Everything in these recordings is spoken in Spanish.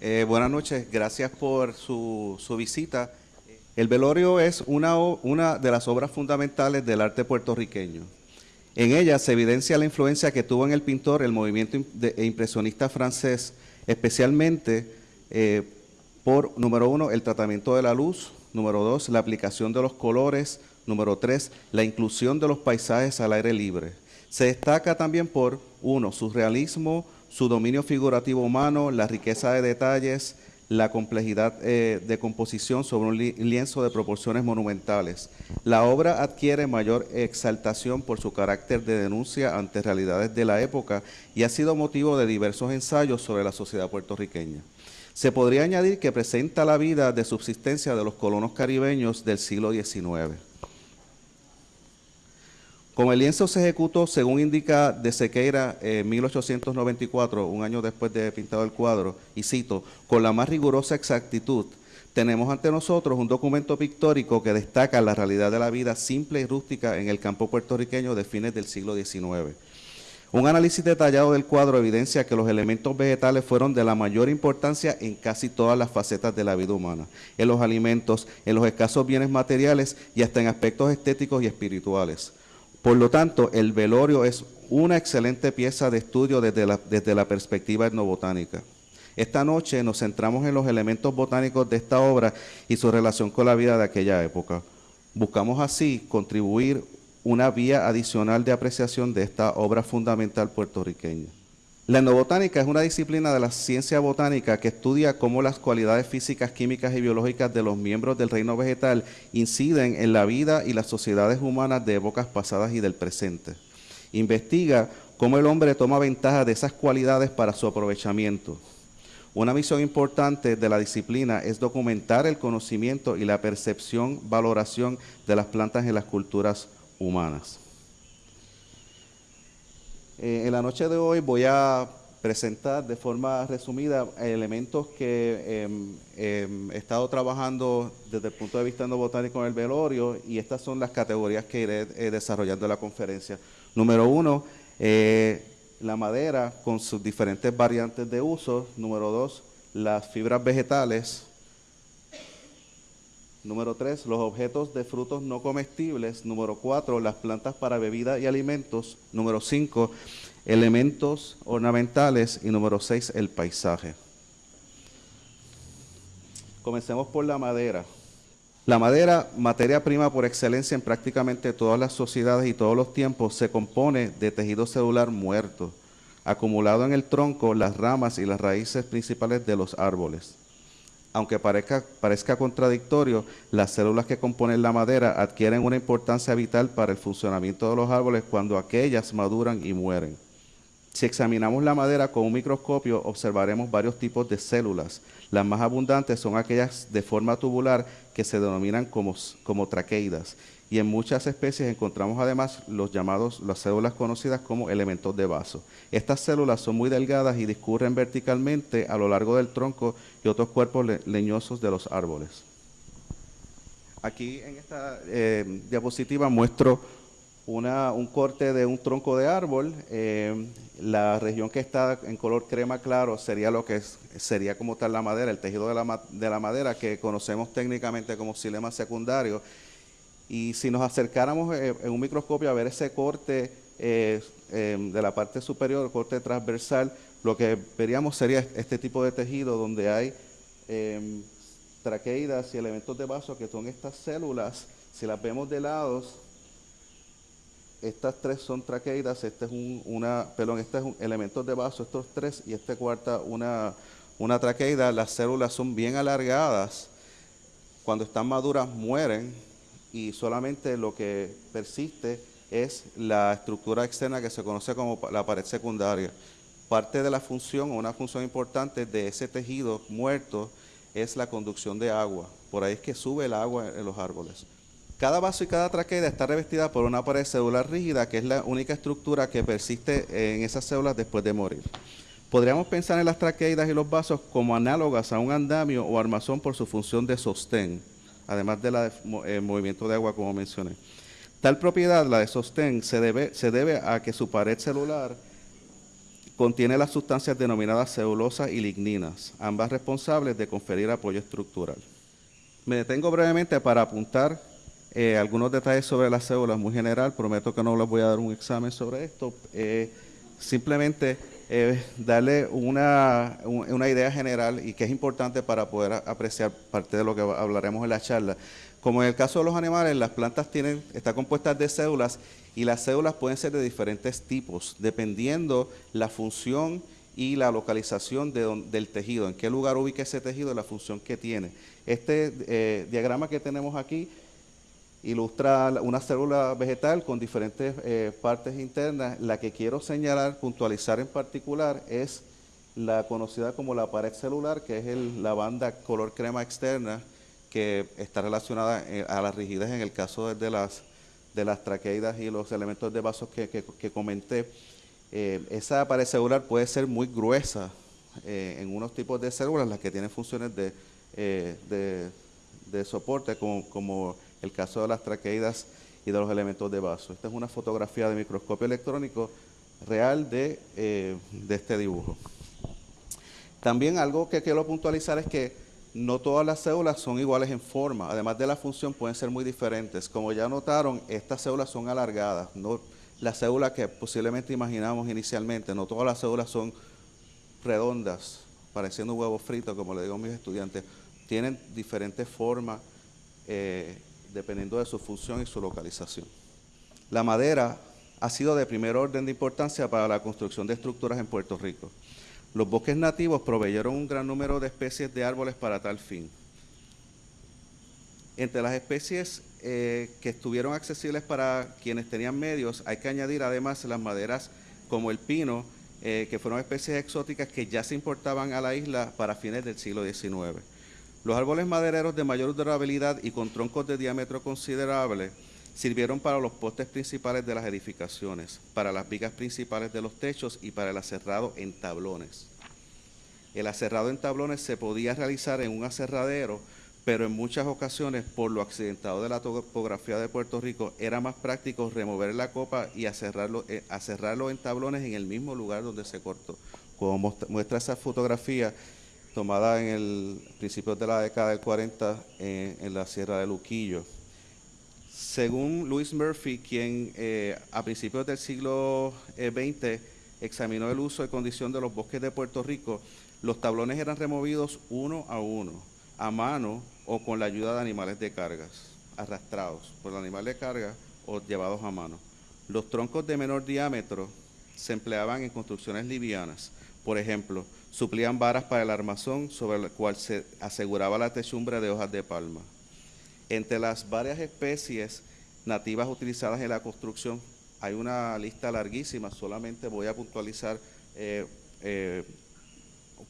Eh, buenas noches, gracias por su, su, visita. El velorio es una, una de las obras fundamentales del arte puertorriqueño. En ella se evidencia la influencia que tuvo en el pintor el movimiento impresionista francés, especialmente eh, por, número uno, el tratamiento de la luz, número dos, la aplicación de los colores, número tres, la inclusión de los paisajes al aire libre. Se destaca también por, uno, su realismo, su dominio figurativo humano, la riqueza de detalles, la complejidad eh, de composición sobre un lienzo de proporciones monumentales. La obra adquiere mayor exaltación por su carácter de denuncia ante realidades de la época y ha sido motivo de diversos ensayos sobre la sociedad puertorriqueña. Se podría añadir que presenta la vida de subsistencia de los colonos caribeños del siglo XIX. Como el lienzo se ejecutó, según indica de Sequeira en 1894, un año después de pintado el cuadro, y cito, con la más rigurosa exactitud, tenemos ante nosotros un documento pictórico que destaca la realidad de la vida simple y rústica en el campo puertorriqueño de fines del siglo XIX. Un análisis detallado del cuadro evidencia que los elementos vegetales fueron de la mayor importancia en casi todas las facetas de la vida humana, en los alimentos, en los escasos bienes materiales y hasta en aspectos estéticos y espirituales. Por lo tanto, el velorio es una excelente pieza de estudio desde la, desde la perspectiva etnobotánica. Esta noche nos centramos en los elementos botánicos de esta obra y su relación con la vida de aquella época. Buscamos así contribuir una vía adicional de apreciación de esta obra fundamental puertorriqueña. La etnobotánica es una disciplina de la ciencia botánica que estudia cómo las cualidades físicas, químicas y biológicas de los miembros del reino vegetal inciden en la vida y las sociedades humanas de épocas pasadas y del presente. Investiga cómo el hombre toma ventaja de esas cualidades para su aprovechamiento. Una misión importante de la disciplina es documentar el conocimiento y la percepción, valoración de las plantas en las culturas humanas. Eh, en la noche de hoy voy a presentar de forma resumida elementos que em, em, he estado trabajando desde el punto de vista botánico en el velorio y estas son las categorías que iré eh, desarrollando en la conferencia. Número uno, eh, la madera con sus diferentes variantes de uso. Número dos, las fibras vegetales. Número tres, los objetos de frutos no comestibles. Número cuatro, las plantas para bebida y alimentos. Número cinco, elementos ornamentales. Y número seis, el paisaje. Comencemos por la madera. La madera, materia prima por excelencia en prácticamente todas las sociedades y todos los tiempos, se compone de tejido celular muerto, acumulado en el tronco, las ramas y las raíces principales de los árboles aunque parezca, contradictorio, las células que componen la madera adquieren una importancia vital para el funcionamiento de los árboles cuando aquellas maduran y mueren. Si examinamos la madera con un microscopio, observaremos varios tipos de células. Las más abundantes son aquellas de forma tubular que se denominan como, como traqueidas y en muchas especies encontramos además los llamados, las células conocidas como elementos de vaso. Estas células son muy delgadas y discurren verticalmente a lo largo del tronco y otros cuerpos leñosos de los árboles. Aquí en esta eh, diapositiva muestro una, un corte de un tronco de árbol. Eh, la región que está en color crema claro sería lo que sería como tal la madera, el tejido de la, de la madera que conocemos técnicamente como silema secundario y si nos acercáramos eh, en un microscopio a ver ese corte eh, em, de la parte superior, corte transversal, lo que veríamos sería este tipo de tejido donde hay em, traqueidas y elementos de vaso que son estas células. Si las vemos de lados, estas tres son traqueidas, este es un, una, perdón, este es un elementos de vaso, estos tres, y este cuarta una, una traqueida. Las células son bien alargadas. Cuando están maduras mueren y solamente lo que persiste es la estructura externa que se conoce como la pared secundaria. Parte de la función, una función importante de ese tejido muerto es la conducción de agua. Por ahí es que sube el agua en los árboles. Cada vaso y cada traqueida está revestida por una pared celular rígida, que es la única estructura que persiste en esas células después de morir. Podríamos pensar en las traqueidas y los vasos como análogas a un andamio o armazón por su función de sostén además del eh, movimiento de agua como mencioné. Tal propiedad, la de sostén, se debe, se debe a que su pared celular contiene las sustancias denominadas celulosa y ligninas, ambas responsables de conferir apoyo estructural. Me detengo brevemente para apuntar eh, algunos detalles sobre las células muy general. Prometo que no les voy a dar un examen sobre esto. Eh, simplemente darle una, una, idea general y que es importante para poder apreciar parte de lo que hablaremos en la charla. Como en el caso de los animales, las plantas tienen, están compuestas de células y las células pueden ser de diferentes tipos, dependiendo la función y la localización del tejido, en qué lugar ubica ese tejido la función que tiene. Este eh, diagrama que tenemos aquí ilustra una célula vegetal con diferentes eh, partes internas. La que quiero señalar, puntualizar en particular, es la conocida como la pared celular, que es la banda color crema externa, que está relacionada eh, a la rigidez en el caso de las, de las traqueidas y los elementos de vasos que, comenté. Eh, esa pared celular puede ser muy gruesa en unos tipos de células, las que tienen funciones de, de, soporte, como, como el caso de las traqueidas y de los elementos de vaso. Esta es una fotografía de microscopio electrónico real de, eh, de este dibujo. También algo que quiero puntualizar es que no todas las células son iguales en forma, además de la función pueden ser muy diferentes. Como ya notaron, estas células son alargadas, no las células que posiblemente imaginamos inicialmente, no todas las células son redondas, pareciendo un huevo frito, como le digo a mis estudiantes, tienen diferentes formas eh, dependiendo de su función y su localización. La madera ha sido de primer orden de importancia para la construcción de estructuras en Puerto Rico. Los bosques nativos proveyeron un gran número de especies de árboles para tal fin. Entre las especies eh, que estuvieron accesibles para quienes tenían medios, hay que añadir además las maderas como el pino, eh, que fueron especies exóticas que ya se importaban a la isla para fines del siglo XIX. Los árboles madereros de mayor durabilidad y con troncos de diámetro considerable sirvieron para los postes principales de las edificaciones, para las vigas principales de los techos y para el aserrado en tablones. El aserrado en tablones se podía realizar en un aserradero, pero en muchas ocasiones, por lo accidentado de la topografía de Puerto Rico, era más práctico remover la copa y aserrarlo, eh, en tablones en el mismo lugar donde se cortó. Como muestra esa fotografía, tomada en el principio de la década del 40 en la Sierra de Luquillo. Según Louis Murphy, quien eh, a principios del siglo XX eh, examinó el uso y condición de los bosques de Puerto Rico, los tablones eran removidos uno a uno, a mano o con la ayuda de animales de cargas, arrastrados por el animal de carga o llevados a mano. Los troncos de menor diámetro se empleaban en construcciones livianas, por ejemplo, suplían varas para el armazón sobre el cual se aseguraba la techumbre de hojas de palma. Entre las varias especies nativas utilizadas en la construcción hay una lista larguísima, solamente voy a puntualizar eh, eh,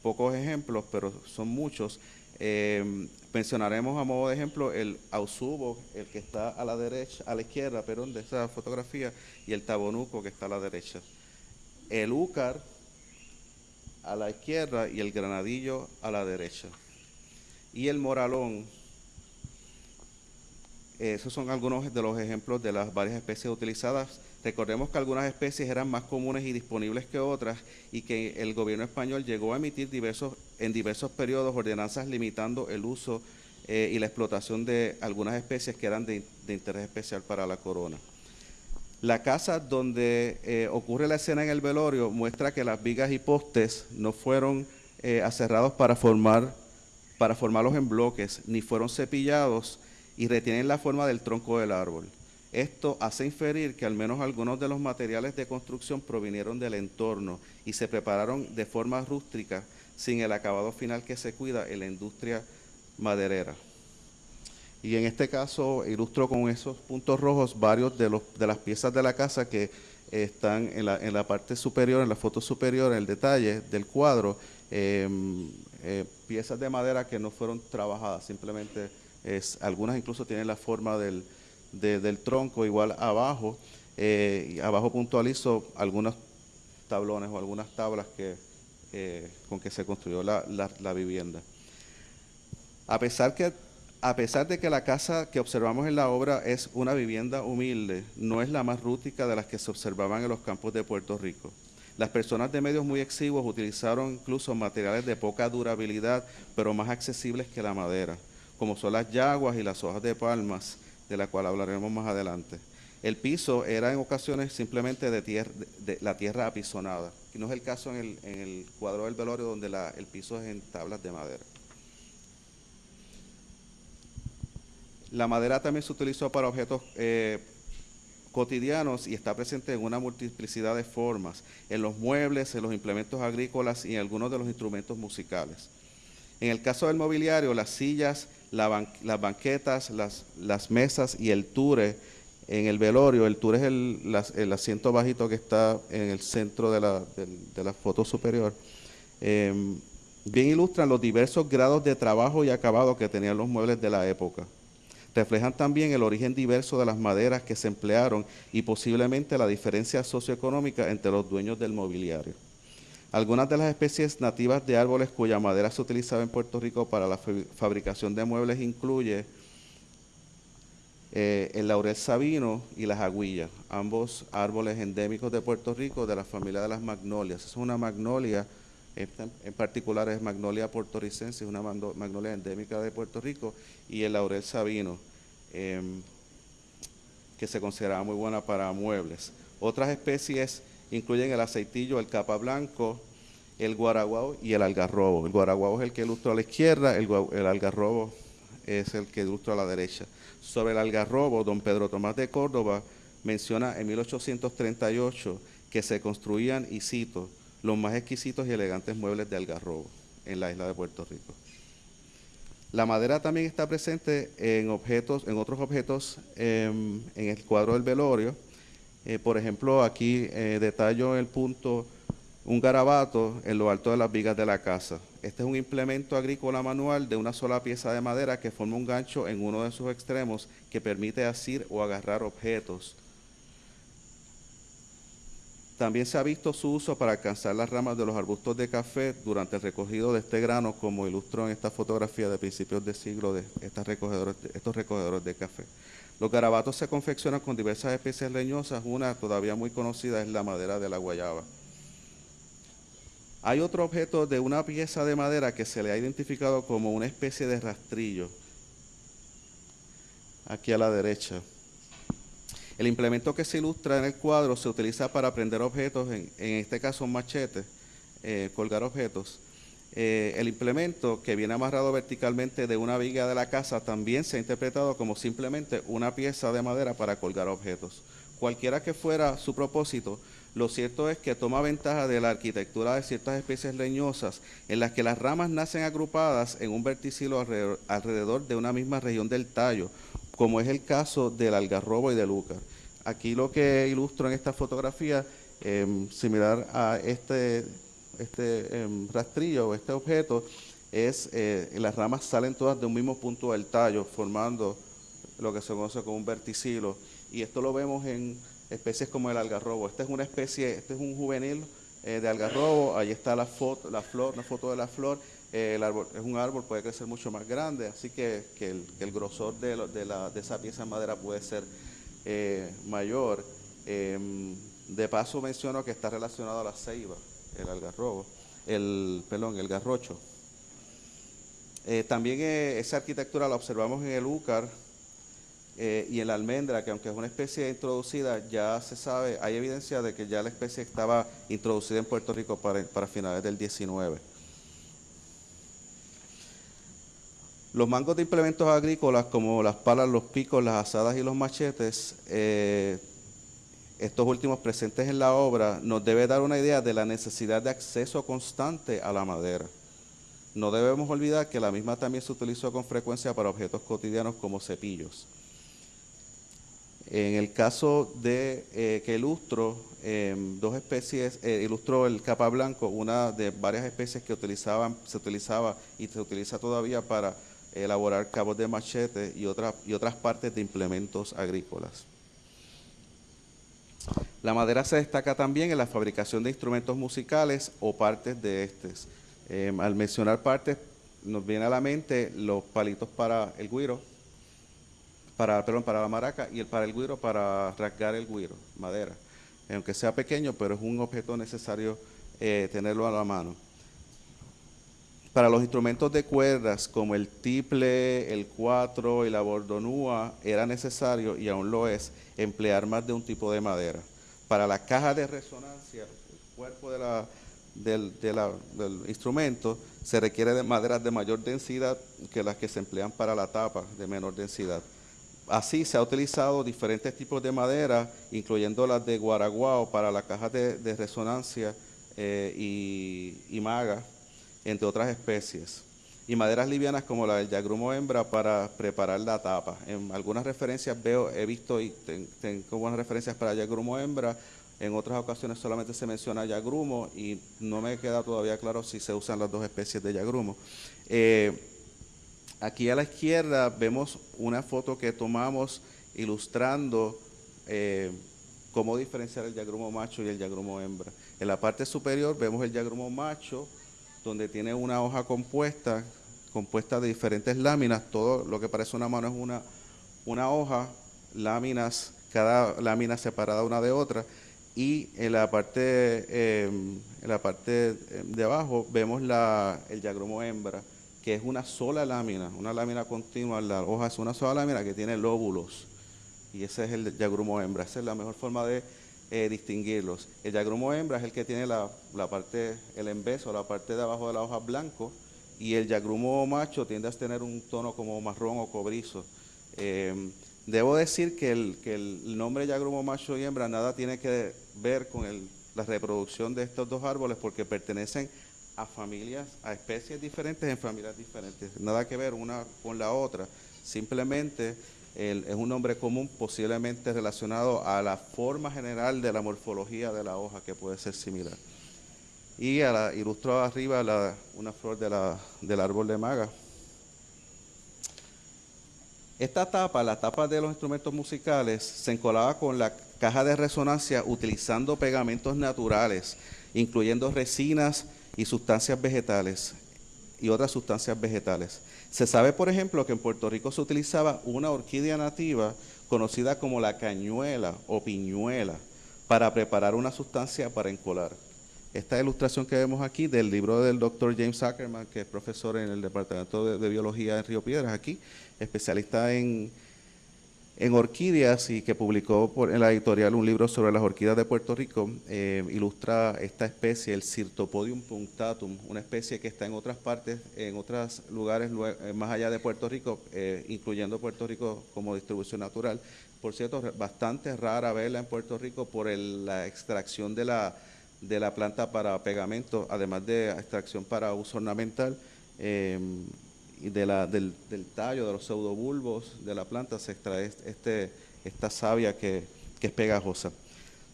pocos ejemplos, pero son muchos. Eh, mencionaremos a modo de ejemplo el ausubo, el que está a la derecha, a la izquierda, perdón, de esa fotografía, y el tabonuco que está a la derecha. El úcar, a la izquierda y el granadillo a la derecha. Y el moralón, esos son algunos de los ejemplos de las varias especies utilizadas. Recordemos que algunas especies eran más comunes y disponibles que otras y que el gobierno español llegó a emitir diversos, en diversos periodos ordenanzas limitando el uso eh, y la explotación de algunas especies que eran de interés especial para la corona. La casa donde eh, ocurre la escena en el velorio muestra que las vigas y postes no fueron eh, aserrados para formar para formarlos en bloques, ni fueron cepillados y retienen la forma del tronco del árbol. Esto hace inferir que al menos algunos de los materiales de construcción provinieron del entorno y se prepararon de forma rústica sin el acabado final que se cuida en la industria maderera. Y en este caso ilustro con esos puntos rojos varios de, los, de las piezas de la casa que están en la, en la parte superior, en la foto superior, en el detalle del cuadro, em, eh, piezas de madera que no fueron trabajadas, simplemente es, algunas incluso tienen la forma del, del tronco, igual abajo, eh, abajo puntualizo algunos tablones o algunas tablas que, eh, con que se construyó la, la, la vivienda. A pesar que a pesar de que la casa que observamos en la obra es una vivienda humilde, no es la más rústica de las que se observaban en los campos de Puerto Rico. Las personas de medios muy exiguos utilizaron incluso materiales de poca durabilidad, pero más accesibles que la madera, como son las yaguas y las hojas de palmas, de la cual hablaremos más adelante. El piso era en ocasiones simplemente de, de, la tierra apisonada, no es el caso en el, cuadro del velorio donde el piso es en tablas de madera. La madera también se utilizó para objetos eh, cotidianos y está presente en una multiplicidad de formas, en los muebles, en los implementos agrícolas y en algunos de los instrumentos musicales. En el caso del mobiliario, las sillas, las banquetas, las, mesas y el ture en el velorio, el tour es el, asiento bajito que está en el centro de la, foto superior. Em, bien ilustran los diversos grados de trabajo y acabado que tenían los muebles de la época. Reflejan también el origen diverso de las maderas que se emplearon y posiblemente la diferencia socioeconómica entre los dueños del mobiliario. Algunas de las especies nativas de árboles cuya madera se utilizaba en Puerto Rico para la fabricación de muebles incluye eh, el laurel sabino y las aguillas, ambos árboles endémicos de Puerto Rico de la familia de las magnolias. Es una magnolia, en particular es magnolia portoricense, es una magnolia endémica de Puerto Rico, y el laurel sabino, em, que se consideraba muy buena para muebles. Otras especies incluyen el aceitillo, el capa blanco, el guaraguao y el algarrobo. El guaraguao es el que ilustra a la izquierda, el, el algarrobo es el que ilustra a la derecha. Sobre el algarrobo, don Pedro Tomás de Córdoba menciona en 1838 que se construían, y cito, los más exquisitos y elegantes muebles de algarrobo en la isla de Puerto Rico. La madera también está presente en objetos, en otros objetos em, en el cuadro del velorio. Eh, por ejemplo, aquí eh, detallo el punto un garabato en lo alto de las vigas de la casa. Este es un implemento agrícola manual de una sola pieza de madera que forma un gancho en uno de sus extremos que permite asir o agarrar objetos. También se ha visto su uso para alcanzar las ramas de los arbustos de café durante el recogido de este grano, como ilustró en esta fotografía de principios de siglo de, estos recogedores de café. Los garabatos se confeccionan con diversas especies leñosas, una todavía muy conocida es la madera de la guayaba. Hay otro objeto de una pieza de madera que se le ha identificado como una especie de rastrillo, aquí a la derecha. El implemento que se ilustra en el cuadro se utiliza para prender objetos, en, este caso un machete, eh, colgar objetos. Eh, el implemento que viene amarrado verticalmente de una viga de la casa también se ha interpretado como simplemente una pieza de madera para colgar objetos. Cualquiera que fuera su propósito, lo cierto es que toma ventaja de la arquitectura de ciertas especies leñosas en las que las ramas nacen agrupadas en un verticilo alrededor, de una misma región del tallo, como es el caso del algarrobo y del úcar. Aquí lo que ilustro en esta fotografía, em, similar a este, este em, rastrillo o este objeto, es eh, las ramas salen todas de un mismo punto del tallo, formando lo que se conoce como un verticilo. Y esto lo vemos en especies como el algarrobo. Esta es una especie, este es un juvenil eh, de algarrobo, ahí está la foto, la flor, una foto de la flor. Eh, el árbol es un árbol, puede crecer mucho más grande, así que, el, grosor de, de, esa pieza de madera puede ser eh, mayor. Em, de paso menciono que está relacionado a la ceiba, el algarrobo, el, pelón, el garrocho. también esa arquitectura la observamos en el úcar, eh, y en la almendra, que aunque es una especie introducida, ya se sabe, hay evidencia de que ya la especie estaba introducida en Puerto Rico para, finales del 19. Los mangos de implementos agrícolas, como las palas, los picos, las asadas y los machetes, eh, estos últimos presentes en la obra, nos debe dar una idea de la necesidad de acceso constante a la madera. No debemos olvidar que la misma también se utilizó con frecuencia para objetos cotidianos como cepillos. En el caso de eh, que ilustro em, dos especies, eh, ilustro el capa blanco, una de varias especies que utilizaban, se utilizaba y se utiliza todavía para elaborar cabos de machete y, y otras partes de implementos agrícolas. La madera se destaca también en la fabricación de instrumentos musicales o partes de estos. Em, al mencionar partes, nos viene a la mente los palitos para el guiro, para, perdón, para la maraca y el para el guiro para rasgar el guiro, madera. aunque sea pequeño, pero es un objeto necesario eh, tenerlo a la mano. Para los instrumentos de cuerdas como el tiple, el cuatro y la bordonúa, era necesario, y aún lo es, emplear más de un tipo de madera. Para la caja de resonancia, el cuerpo del, del instrumento, se requiere de maderas de mayor densidad que las que se emplean para la tapa de menor densidad. Así se ha utilizado diferentes tipos de madera, incluyendo las de guaraguao para la caja de, resonancia eh, y, maga, entre otras especies. Y maderas livianas como la del yagrumo hembra para preparar la tapa. En algunas referencias veo, he visto y tengo buenas referencias para yagrumo hembra, en otras ocasiones solamente se menciona yagrumo y no me queda todavía claro si se usan las dos especies de yagrumo. Eh, Aquí a la izquierda vemos una foto que tomamos ilustrando eh, cómo diferenciar el yagrumo macho y el yagrumo hembra. En la parte superior vemos el yagrumo macho, donde tiene una hoja compuesta, compuesta de diferentes láminas. Todo lo que parece una mano es una, una hoja, láminas, cada lámina separada una de otra. Y en la parte, eh, en la parte de abajo vemos la, el yagrumo hembra que es una sola lámina, una lámina continua, la hoja es una sola lámina que tiene lóbulos. Y ese es el yagrumo hembra, esa es la mejor forma de eh, distinguirlos. El yagrumo hembra es el que tiene la, parte, el embeso, la parte de abajo de la hoja blanco, y el yagrumo macho tiende a tener un tono como marrón o cobrizo. Em, debo decir que el, que el nombre yagrumo macho y hembra nada tiene que ver con la reproducción de estos dos árboles porque pertenecen a familias, a especies diferentes en familias diferentes. Nada que ver una con la otra. Simplemente es un nombre común posiblemente relacionado a la forma general de la morfología de la hoja que puede ser similar. Y a la, ilustro arriba una flor de la, del árbol de maga. Esta tapa, la tapa de los instrumentos musicales, se encolaba con la caja de resonancia utilizando pegamentos naturales, incluyendo resinas, y sustancias vegetales y otras sustancias vegetales. Se sabe, por ejemplo, que en Puerto Rico se utilizaba una orquídea nativa conocida como la cañuela o piñuela para preparar una sustancia para encolar. Esta ilustración que vemos aquí del libro del doctor James Ackerman, que es profesor en el Departamento de, Biología en Río Piedras, aquí, especialista en, en orquídeas y que publicó por, en la editorial un libro sobre las orquídeas de Puerto Rico, eh, ilustra esta especie, el Cirtopodium punctatum, una especie que está en otras partes, en otros lugares eh, más allá de Puerto Rico, eh, incluyendo Puerto Rico como distribución natural. Por cierto, bastante rara verla en Puerto Rico por la extracción de la, de la planta para pegamento, además de extracción para uso ornamental de la, del, tallo, de los pseudobulbos de la planta se extrae este, esta savia que, es pegajosa.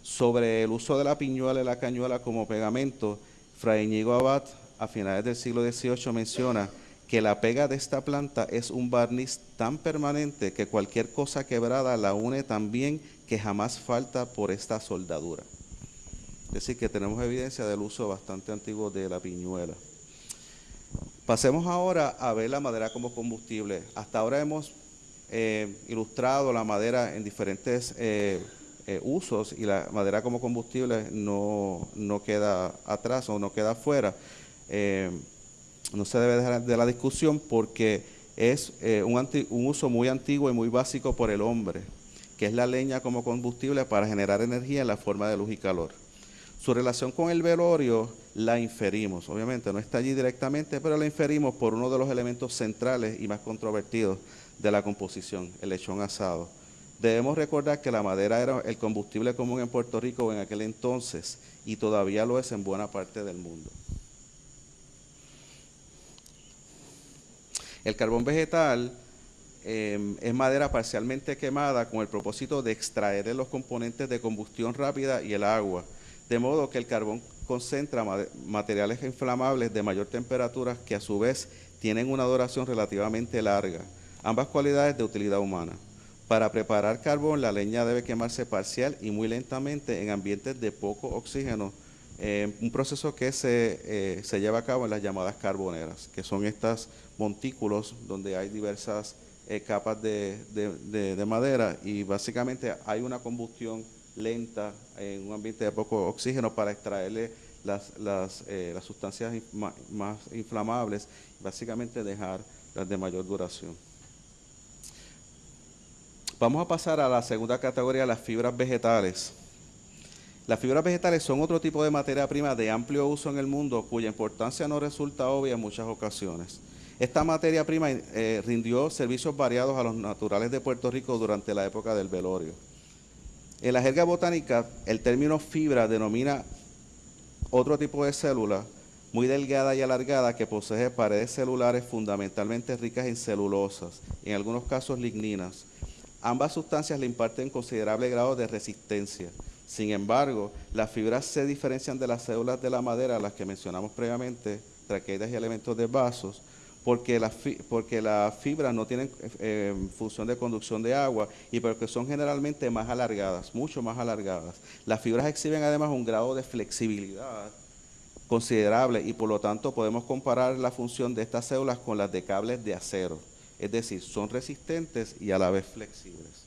Sobre el uso de la piñuela y la cañuela como pegamento, Fray Íñigo Abad a finales del siglo XVIII menciona que la pega de esta planta es un barniz tan permanente que cualquier cosa quebrada la une tan bien que jamás falta por esta soldadura. Es decir, que tenemos evidencia del uso bastante antiguo de la piñuela. Pasemos ahora a ver la madera como combustible. Hasta ahora hemos eh, ilustrado la madera en diferentes eh, eh, usos y la madera como combustible no, queda atrás o no queda fuera. no se debe dejar de la discusión porque es un, un uso muy antiguo y muy básico por el hombre, que es la leña como combustible para generar energía en la forma de luz y calor. Su relación con el velorio la inferimos, obviamente no está allí directamente, pero la inferimos por uno de los elementos centrales y más controvertidos de la composición, el lechón asado. Debemos recordar que la madera era el combustible común en Puerto Rico en aquel entonces y todavía lo es en buena parte del mundo. El carbón vegetal em, es madera parcialmente quemada con el propósito de extraer los componentes de combustión rápida y el agua de modo que el carbón concentra materiales inflamables de mayor temperatura que a su vez tienen una duración relativamente larga, ambas cualidades de utilidad humana. Para preparar carbón, la leña debe quemarse parcial y muy lentamente en ambientes de poco oxígeno, eh, un proceso que eh, se, lleva a cabo en las llamadas carboneras, que son estos montículos donde hay diversas eh, capas de madera y básicamente hay una combustión lenta en un ambiente de poco oxígeno para extraerle las, las, eh, las sustancias más inflamables, básicamente dejar las de mayor duración. Vamos a pasar a la segunda categoría, las fibras vegetales. Las fibras vegetales son otro tipo de materia prima de amplio uso en el mundo cuya importancia no resulta obvia en muchas ocasiones. Esta materia prima eh, rindió servicios variados a los naturales de Puerto Rico durante la época del velorio. En la jerga botánica, el término fibra denomina otro tipo de célula muy delgada y alargada que posee paredes celulares fundamentalmente ricas en celulosas, en algunos casos ligninas. Ambas sustancias le imparten considerable grado de resistencia. Sin embargo, las fibras se diferencian de las células de la madera, las que mencionamos previamente, traqueidas y elementos de vasos, porque, porque las fibras no tienen eh, función de conducción de agua y porque son generalmente más alargadas, mucho más alargadas. Las fibras exhiben además un grado de flexibilidad considerable y por lo tanto podemos comparar la función de estas células con las de cables de acero, es decir, son resistentes y a la vez flexibles.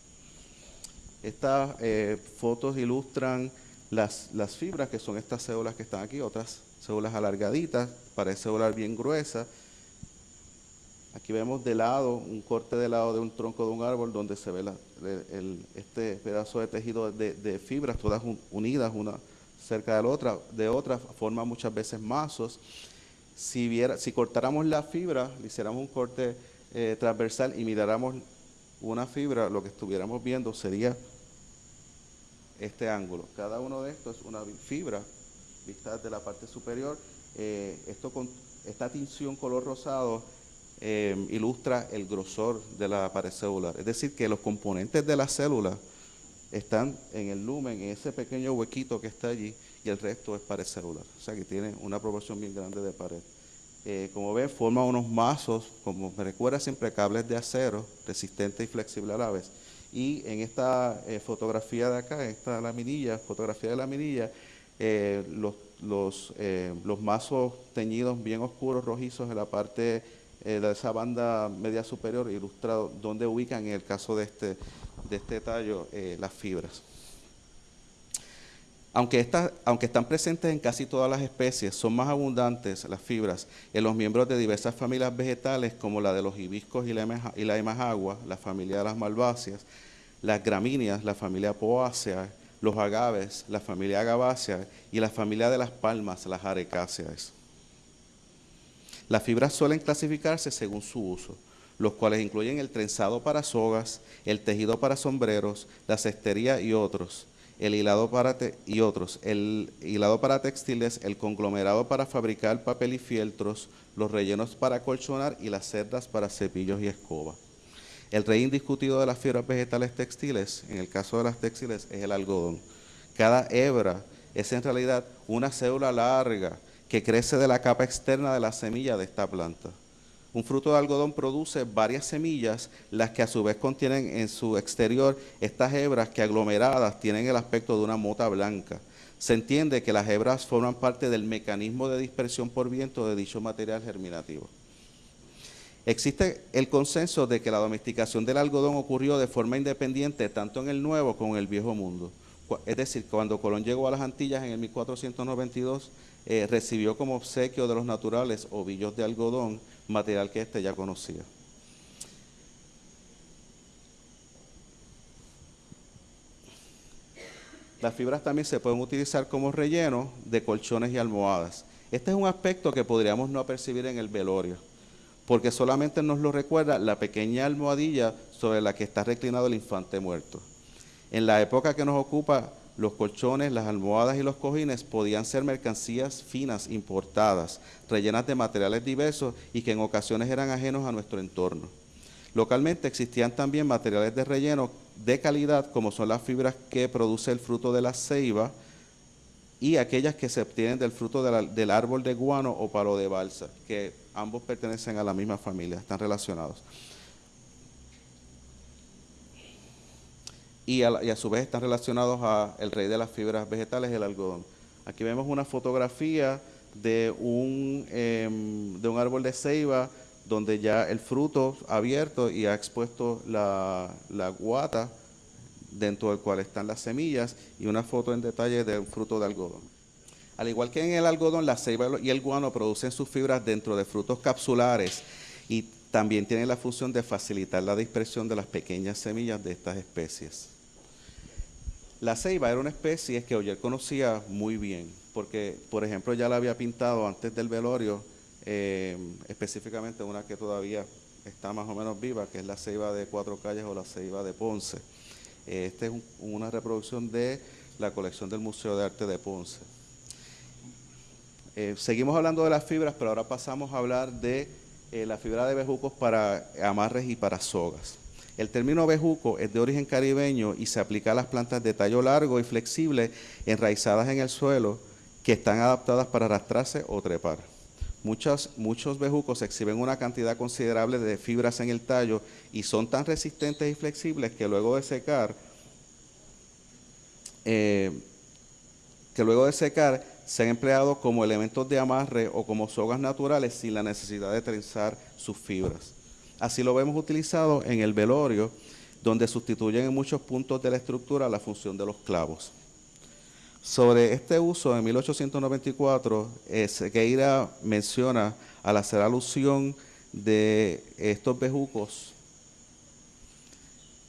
Estas eh, fotos ilustran las, las fibras, que son estas células que están aquí, otras células alargaditas, parece células bien gruesa, Aquí vemos de lado, un corte de lado de un tronco de un árbol donde se ve este pedazo de tejido de, fibras, todas unidas, una cerca de la otra, de otra, forma muchas veces mazos. Si, viera, si cortáramos la fibra, le hiciéramos un corte eh, transversal y miráramos una fibra, lo que estuviéramos viendo sería este ángulo. Cada uno de estos es una fibra vista desde la parte superior. Eh, esto con esta tinción color rosado Em, ilustra el grosor de la pared celular. Es decir, que los componentes de la célula están en el lumen, en ese pequeño huequito que está allí, y el resto es pared celular. O sea que tiene una proporción bien grande de pared. Eh, como ven, forma unos mazos, como me recuerda siempre, cables de acero, resistente y flexible a la vez. Y en esta eh, fotografía de acá, esta laminilla, fotografía de laminilla, eh, los, los, los mazos teñidos bien oscuros, rojizos en la parte eh, esa banda media superior ilustrado dónde ubican en el caso de este, de este tallo eh, las fibras. Aunque, aunque están presentes en casi todas las especies, son más abundantes las fibras en los miembros de diversas familias vegetales como la de los hibiscos y la, y la la familia de las malváceas, las gramíneas, la familia poácea, los agaves, la familia agavácea y la familia de las palmas, las arecáceas. Las fibras suelen clasificarse según su uso, los cuales incluyen el trenzado para sogas, el tejido para sombreros, la cestería y otros, el hilado para y otros, el hilado para textiles, el conglomerado para fabricar papel y fieltros, los rellenos para colchonar y las cerdas para cepillos y escoba. El rey indiscutido de las fibras vegetales textiles, en el caso de las textiles, es el algodón. Cada hebra es en realidad una célula larga que crece de la capa externa de la semilla de esta planta. Un fruto de algodón produce varias semillas, las que a su vez contienen en su exterior estas hebras que aglomeradas tienen el aspecto de una mota blanca. Se entiende que las hebras forman parte del mecanismo de dispersión por viento de dicho material germinativo. Existe el consenso de que la domesticación del algodón ocurrió de forma independiente tanto en el Nuevo como en el Viejo Mundo. Es decir, cuando Colón llegó a las Antillas en el 1492, eh, recibió como obsequio de los naturales ovillos de algodón, material que éste ya conocía. Las fibras también se pueden utilizar como relleno de colchones y almohadas. Este es un aspecto que podríamos no percibir en el velorio, porque solamente nos lo recuerda la pequeña almohadilla sobre la que está reclinado el infante muerto. En la época que nos ocupa, los colchones, las almohadas y los cojines podían ser mercancías finas importadas, rellenas de materiales diversos y que en ocasiones eran ajenos a nuestro entorno. Localmente existían también materiales de relleno de calidad, como son las fibras que produce el fruto de la ceiba y aquellas que se obtienen del fruto del árbol de guano o palo de balsa, que ambos pertenecen a la misma familia, están relacionados. Y a, su vez están relacionados al rey de las fibras vegetales, el algodón. Aquí vemos una fotografía de un, em, de un árbol de ceiba donde ya el fruto ha abierto y ha expuesto la, guata dentro del cual están las semillas y una foto en detalle de un fruto de algodón. Al igual que en el algodón, la ceiba y el guano producen sus fibras dentro de frutos capsulares y también tienen la función de facilitar la dispersión de las pequeñas semillas de estas especies. La ceiba era una especie que Oyer conocía muy bien, porque, por ejemplo, ya la había pintado antes del velorio, eh, específicamente una que todavía está más o menos viva, que es la ceiba de Cuatro Calles o la ceiba de Ponce. Esta es una reproducción de la colección del Museo de Arte de Ponce. Eh, seguimos hablando de las fibras, pero ahora pasamos a hablar de eh, la fibra de bejucos para amarres y para sogas. El término bejuco es de origen caribeño y se aplica a las plantas de tallo largo y flexible enraizadas en el suelo que están adaptadas para arrastrarse o trepar. Muchos, bejucos exhiben una cantidad considerable de fibras en el tallo y son tan resistentes y flexibles que luego de secar, eh, que luego de secar se han empleado como elementos de amarre o como sogas naturales sin la necesidad de trenzar sus fibras. Así lo vemos utilizado en el velorio, donde sustituyen en muchos puntos de la estructura la función de los clavos. Sobre este uso, en 1894, eh, Sequeira menciona, al hacer alusión de estos bejucos,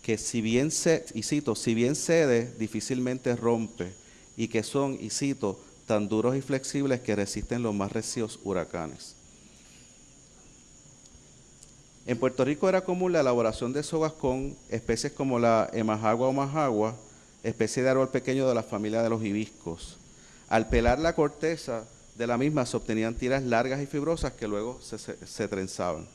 que si bien, se, y cito, si bien cede, difícilmente rompe, y que son, y cito, tan duros y flexibles que resisten los más recios huracanes. En Puerto Rico era común la elaboración de sogas con especies como la emajagua o majagua, especie de árbol pequeño de la familia de los hibiscos. Al pelar la corteza de la misma se obtenían tiras largas y fibrosas que luego se, trenzaban.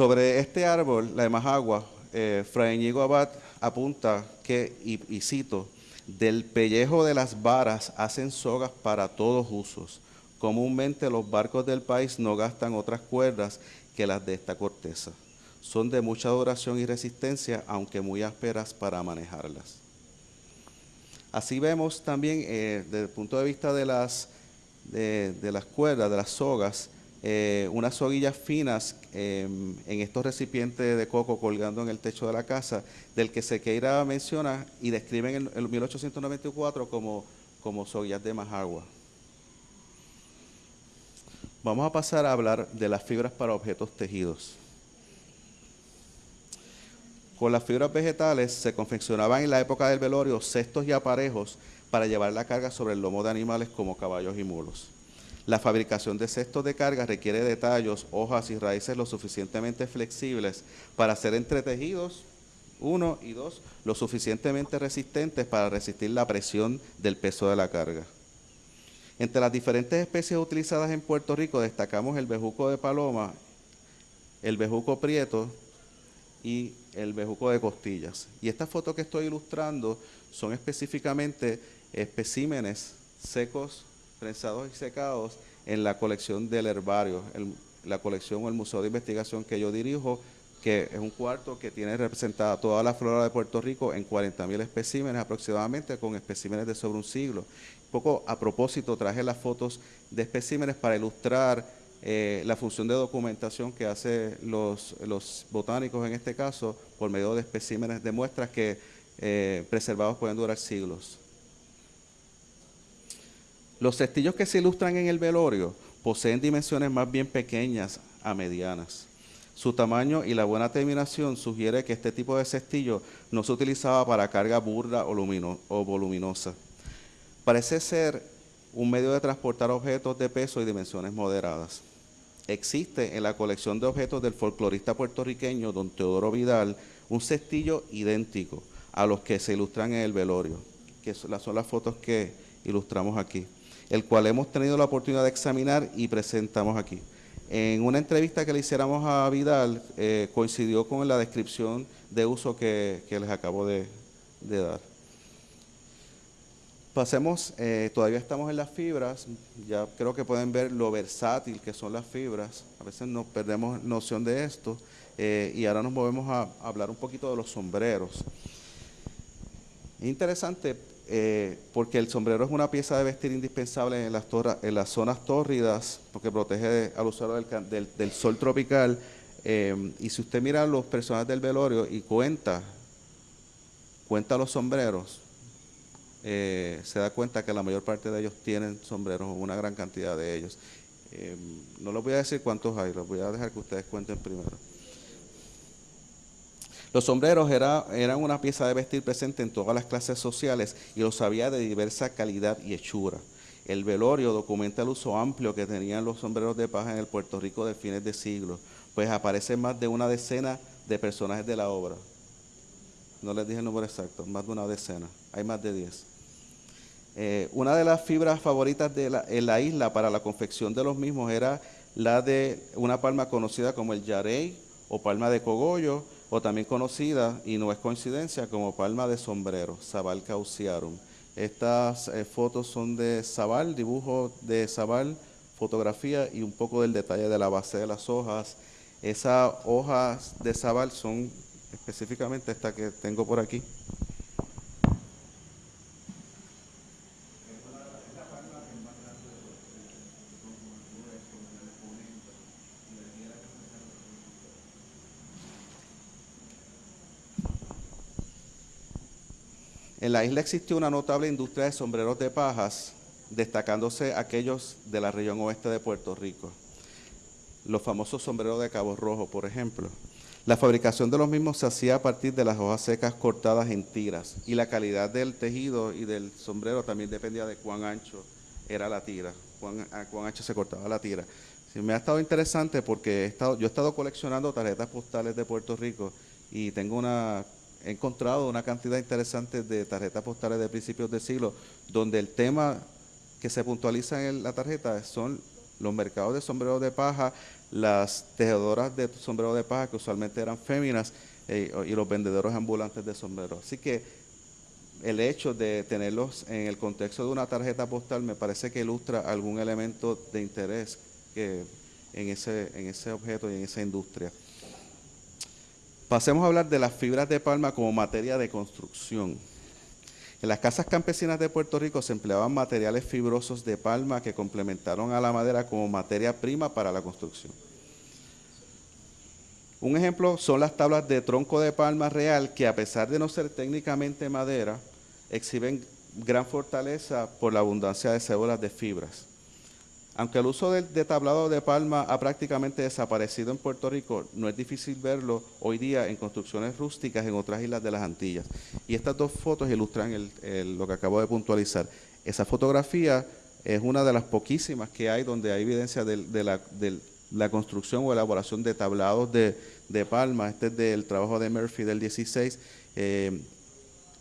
Sobre este árbol, la de Majagua, eh, Fray Abad apunta que, y, cito, del pellejo de las varas hacen sogas para todos usos. Comúnmente los barcos del país no gastan otras cuerdas que las de esta corteza. Son de mucha duración y resistencia, aunque muy ásperas para manejarlas. Así vemos también, eh, desde el punto de vista de las, de las cuerdas, de las sogas, eh, unas soguillas finas em, en estos recipientes de coco colgando en el techo de la casa, del que Sequeira menciona y describen en el 1894 como, como soguillas de majagua. Vamos a pasar a hablar de las fibras para objetos tejidos. Con las fibras vegetales se confeccionaban en la época del velorio cestos y aparejos para llevar la carga sobre el lomo de animales como caballos y mulos. La fabricación de cestos de carga requiere de tallos, hojas y raíces lo suficientemente flexibles para ser entretejidos, uno, y dos, lo suficientemente resistentes para resistir la presión del peso de la carga. Entre las diferentes especies utilizadas en Puerto Rico destacamos el bejuco de paloma, el bejuco prieto y el bejuco de costillas. Y estas fotos que estoy ilustrando son específicamente especímenes secos prensados y secados en la colección del herbario, la colección o el museo de investigación que yo dirijo, que es un cuarto que tiene representada toda la flora de Puerto Rico en 40.000 especímenes aproximadamente, con especímenes de sobre un siglo. Un poco a propósito traje las fotos de especímenes para ilustrar eh, la función de documentación que hacen los, botánicos en este caso por medio de especímenes de muestras que eh, preservados pueden durar siglos. Los cestillos que se ilustran en el velorio poseen dimensiones más bien pequeñas a medianas. Su tamaño y la buena terminación sugiere que este tipo de cestillo no se utilizaba para carga burda o, o voluminosa. Parece ser un medio de transportar objetos de peso y dimensiones moderadas. Existe en la colección de objetos del folclorista puertorriqueño don Teodoro Vidal un cestillo idéntico a los que se ilustran en el velorio, que son las fotos que ilustramos aquí el cual hemos tenido la oportunidad de examinar y presentamos aquí. En una entrevista que le hiciéramos a Vidal, eh, coincidió con la descripción de uso que, les acabo de, dar. Pasemos, eh, todavía estamos en las fibras, ya creo que pueden ver lo versátil que son las fibras, a veces nos perdemos noción de esto, eh, y ahora nos movemos a, hablar un poquito de los sombreros. Es interesante eh, porque el sombrero es una pieza de vestir indispensable en las, en las zonas tórridas, porque protege al usuario del, sol tropical, y si usted mira los personajes del velorio y cuenta, cuenta los sombreros, eh, se da cuenta que la mayor parte de ellos tienen sombreros, una gran cantidad de ellos. Eh, no les voy a decir cuántos hay, los voy a dejar que ustedes cuenten primero. Los sombreros era, eran una pieza de vestir presente en todas las clases sociales y los había de diversa calidad y hechura. El velorio documenta el uso amplio que tenían los sombreros de paja en el Puerto Rico de fines de siglo, pues aparecen más de una decena de personajes de la obra. No les dije el número exacto, más de una decena, hay más de diez. Eh, una de las fibras favoritas de la, en la isla para la confección de los mismos era la de una palma conocida como el yarey o palma de cogollo, o también conocida, y no es coincidencia, como palma de sombrero, Sabal cauciarum. Estas eh, fotos son de Sabal, dibujo de Sabal, fotografía y un poco del detalle de la base de las hojas. Esas hojas de Sabal son específicamente esta que tengo por aquí. En la isla existió una notable industria de sombreros de pajas, destacándose aquellos de la región oeste de Puerto Rico. Los famosos sombreros de Cabo Rojo, por ejemplo. La fabricación de los mismos se hacía a partir de las hojas secas cortadas en tiras y la calidad del tejido y del sombrero también dependía de cuán ancho era la tira, cuán, ancho se cortaba la tira. me ha estado interesante porque yo he estado coleccionando tarjetas postales de Puerto Rico y tengo una he encontrado una cantidad interesante de tarjetas postales de principios de siglo, donde el tema que se puntualiza en la tarjeta son los mercados de sombreros de paja, las tejedoras de sombreros de paja, que usualmente eran féminas, eh, y los vendedores ambulantes de sombreros. Así que el hecho de tenerlos en el contexto de una tarjeta postal me parece que ilustra algún elemento de interés que en ese, en ese objeto y en esa industria. Pasemos a hablar de las fibras de palma como materia de construcción. En las casas campesinas de Puerto Rico se empleaban materiales fibrosos de palma que complementaron a la madera como materia prima para la construcción. Un ejemplo son las tablas de tronco de palma real que a pesar de no ser técnicamente madera, exhiben gran fortaleza por la abundancia de células de fibras. Aunque el uso de, tablado de palma ha prácticamente desaparecido en Puerto Rico, no es difícil verlo hoy día en construcciones rústicas en otras islas de las Antillas. Y estas dos fotos ilustran lo que acabo de puntualizar. Esa fotografía es una de las poquísimas que hay donde hay evidencia de, la, construcción o elaboración de tablados de, palma. Este es del trabajo de Murphy del 16. Eh,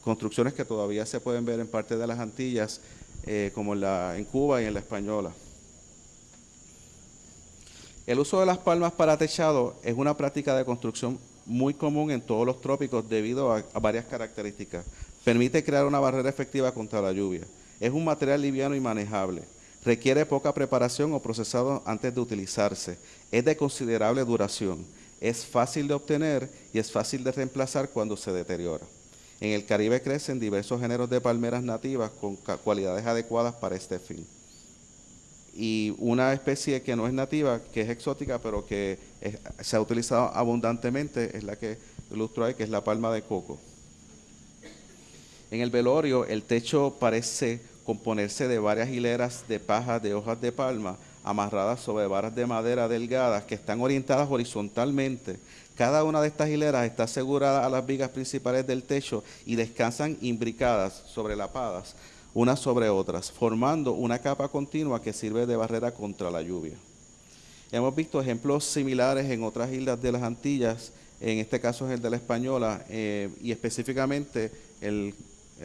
construcciones que todavía se pueden ver en parte de las Antillas, eh, como en Cuba y en la Española. El uso de las palmas para techado es una práctica de construcción muy común en todos los trópicos debido a, varias características. Permite crear una barrera efectiva contra la lluvia. Es un material liviano y manejable. Requiere poca preparación o procesado antes de utilizarse. Es de considerable duración. Es fácil de obtener y es fácil de reemplazar cuando se deteriora. En el Caribe crecen diversos géneros de palmeras nativas con cualidades adecuadas para este fin y una especie que no es nativa, que es exótica, pero que se ha utilizado abundantemente, es la que ilustro ahí, que es la palma de coco. En el velorio, el techo parece componerse de varias hileras de paja de hojas de palma amarradas sobre varas de madera delgadas que están orientadas horizontalmente. Cada una de estas hileras está asegurada a las vigas principales del techo y descansan imbricadas, sobrelapadas unas sobre otras, formando una capa continua que sirve de barrera contra la lluvia. Hemos visto ejemplos similares en otras islas de las Antillas, en este caso es el de la Española, eh, y específicamente en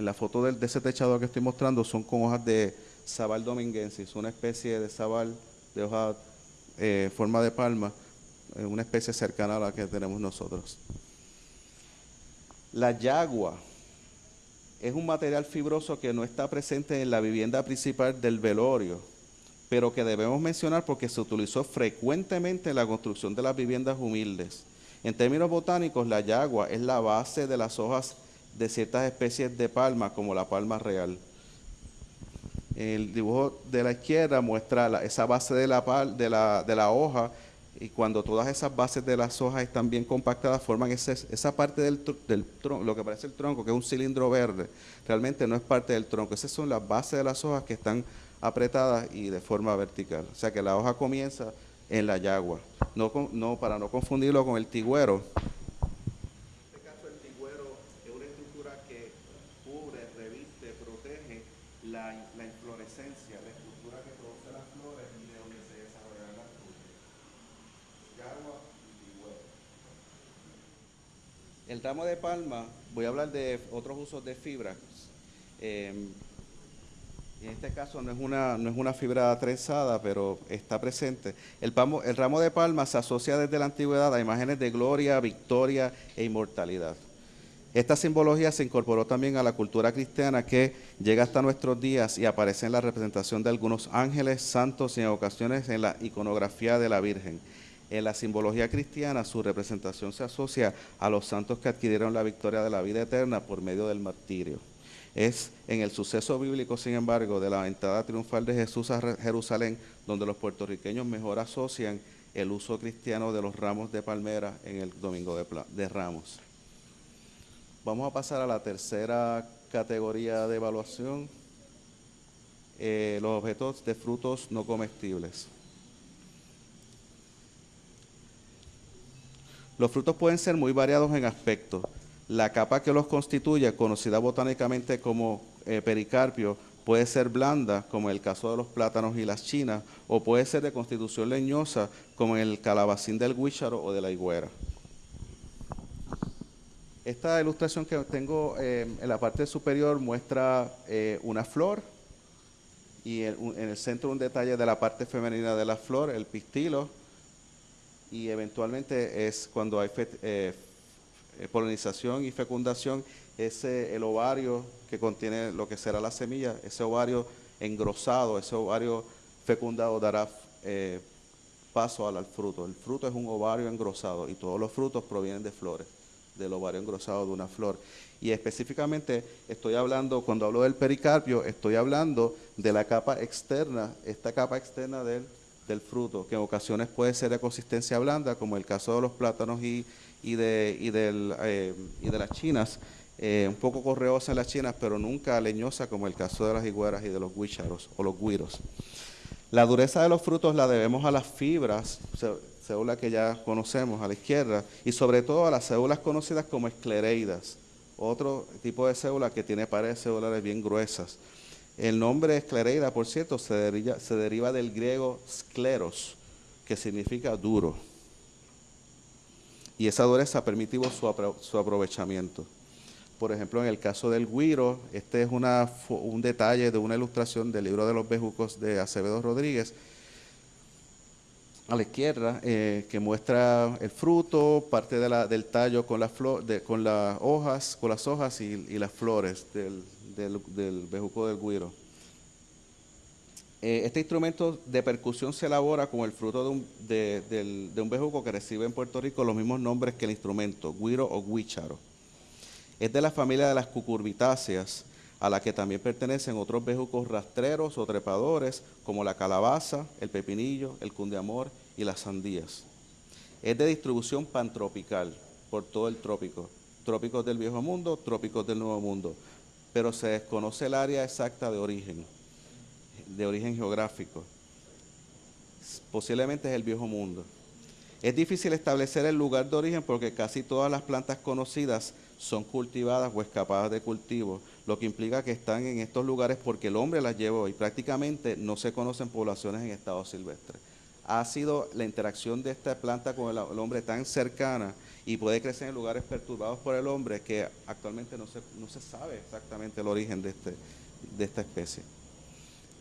la foto de, ese techado que estoy mostrando son con hojas de sabal dominguensis, una especie de sabal de hoja eh, forma de palma, eh, una especie cercana a la que tenemos nosotros. La yagua es un material fibroso que no está presente en la vivienda principal del velorio, pero que debemos mencionar porque se utilizó frecuentemente en la construcción de las viviendas humildes. En términos botánicos, la yagua es la base de las hojas de ciertas especies de palma, como la palma real. El dibujo de la izquierda muestra esa base de la, hoja y cuando todas esas bases de las hojas están bien compactadas, forman esa parte del, del tronco, lo que parece el tronco, que es un cilindro verde, realmente no es parte del tronco. Esas son las bases de las hojas que están apretadas y de forma vertical. O sea que la hoja comienza en la yagua. No, no, para no confundirlo con el tigüero, El ramo de palma, voy a hablar de otros usos de fibra. Em, en este caso no es una, no es una fibra trenzada, pero está presente. El, el ramo de palma se asocia desde la antigüedad a imágenes de gloria, victoria e inmortalidad. Esta simbología se incorporó también a la cultura cristiana que llega hasta nuestros días y aparece en la representación de algunos ángeles, santos y en ocasiones en la iconografía de la Virgen. En la simbología cristiana su representación se asocia a los santos que adquirieron la victoria de la vida eterna por medio del martirio. Es en el suceso bíblico, sin embargo, de la entrada triunfal de Jesús a Jerusalén, donde los puertorriqueños mejor asocian el uso cristiano de los ramos de palmera en el Domingo de, Ramos. Vamos a pasar a la tercera categoría de evaluación, eh, los objetos de frutos no comestibles. Los frutos pueden ser muy variados en aspecto. La capa que los constituye, conocida botánicamente como eh, pericarpio, puede ser blanda, como en el caso de los plátanos y las chinas, o puede ser de constitución leñosa, como en el calabacín del guícharo o de la higuera. Esta ilustración que tengo eh, en la parte superior muestra eh, una flor y en, en el centro un detalle de la parte femenina de la flor, el pistilo, y eventualmente es cuando hay eh, eh, polinización y fecundación, ese, el ovario que contiene lo que será la semilla, ese ovario engrosado, ese ovario fecundado dará eh, paso al, fruto. El fruto es un ovario engrosado y todos los frutos provienen de flores, del ovario engrosado de una flor. Y específicamente estoy hablando, cuando hablo del pericarpio, estoy hablando de la capa externa, esta capa externa del del fruto, que en ocasiones puede ser de consistencia blanda, como el caso de los plátanos y, eh, de las chinas, eh, un poco correosa en las chinas, pero nunca leñosa como el caso de las higueras y de los guícharos o los guiros. La dureza de los frutos la debemos a las fibras, células que ya conocemos a la izquierda, y sobre todo a las células conocidas como esclereidas, otro tipo de célula que tiene paredes celulares bien gruesas. El nombre esclereida, por cierto, se deriva, se deriva del griego scleros, que significa duro. Y esa dureza ha permitido su, aprovechamiento. Por ejemplo, en el caso del guiro, este es un detalle de una ilustración del libro de los bejucos de Acevedo Rodríguez, a la izquierda, eh, que muestra el fruto, parte del tallo con, con las hojas, con las hojas y las flores del, del, bejuco del guiro. Eh, este instrumento de percusión se elabora como el fruto de un, de, un bejuco que recibe en Puerto Rico los mismos nombres que el instrumento, guiro o guicharo. Es de la familia de las cucurbitáceas, a la que también pertenecen otros bejucos rastreros o trepadores, como la calabaza, el pepinillo, el cundeamor y las sandías. Es de distribución pantropical por todo el trópico, trópicos del viejo mundo, trópicos del nuevo mundo pero se desconoce el área exacta de origen, de origen geográfico. Posiblemente es el viejo mundo. Es difícil establecer el lugar de origen porque casi todas las plantas conocidas son cultivadas o escapadas de cultivo, lo que implica que están en estos lugares porque el hombre las llevó y prácticamente no se conocen poblaciones en estado silvestre. Ha sido la interacción de esta planta con el hombre tan cercana y puede crecer en lugares perturbados por el hombre que actualmente no se, no se sabe exactamente el origen de, este, de esta especie.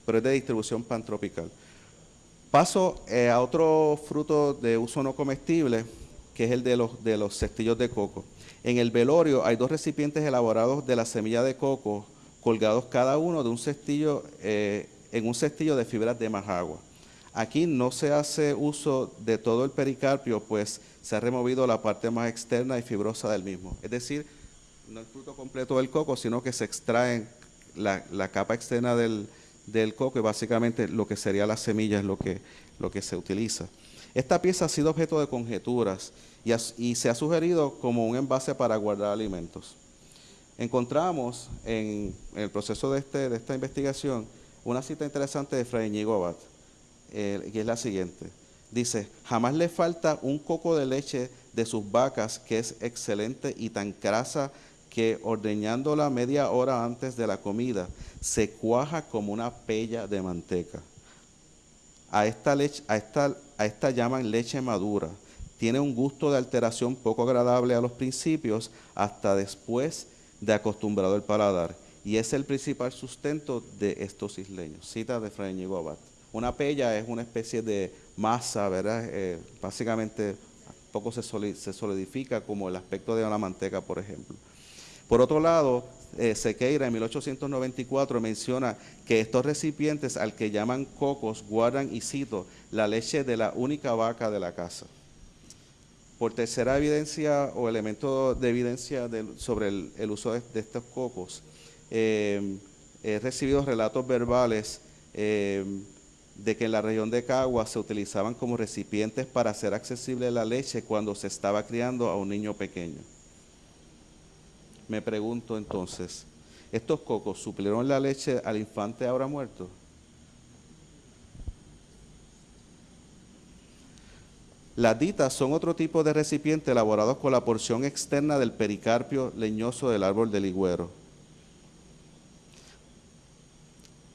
Pero es de distribución pantropical. Paso eh, a otro fruto de uso no comestible, que es el de los, de los cestillos de coco. En el velorio hay dos recipientes elaborados de la semilla de coco, colgados cada uno de un cestillo, eh, en un cestillo de fibras de majagua. Aquí no se hace uso de todo el pericarpio, pues se ha removido la parte más externa y fibrosa del mismo. Es decir, no el fruto completo del coco, sino que se extrae la, capa externa del, coco y básicamente lo que sería la semilla es lo que, lo que se utiliza. Esta pieza ha sido objeto de conjeturas y, se ha sugerido como un envase para guardar alimentos. Encontramos en, el proceso de, este, de, esta investigación una cita interesante de Fray Ñigo Abad, eh, que es la siguiente. Dice, jamás le falta un coco de leche de sus vacas que es excelente y tan grasa que ordeñándola media hora antes de la comida se cuaja como una pella de manteca. A esta, leche, a esta, a esta llaman leche madura. Tiene un gusto de alteración poco agradable a los principios hasta después de acostumbrado el paladar. Y es el principal sustento de estos isleños. Cita de Fray Ñigo Una pella es una especie de masa, ¿verdad? Eh, básicamente poco se, solidifica como el aspecto de una manteca, por ejemplo. Por otro lado, eh, Sequeira en 1894 menciona que estos recipientes al que llaman cocos guardan, y cito, la leche de la única vaca de la casa. Por tercera evidencia o elemento de evidencia sobre el, uso de, estos cocos, eh, he recibido relatos verbales de que en la región de Cagua se utilizaban como recipientes para hacer accesible la leche cuando se estaba criando a un niño pequeño. Me pregunto entonces, ¿estos cocos suplieron la leche al infante ahora muerto? Las ditas son otro tipo de recipiente elaborados con la porción externa del pericarpio leñoso del árbol del higüero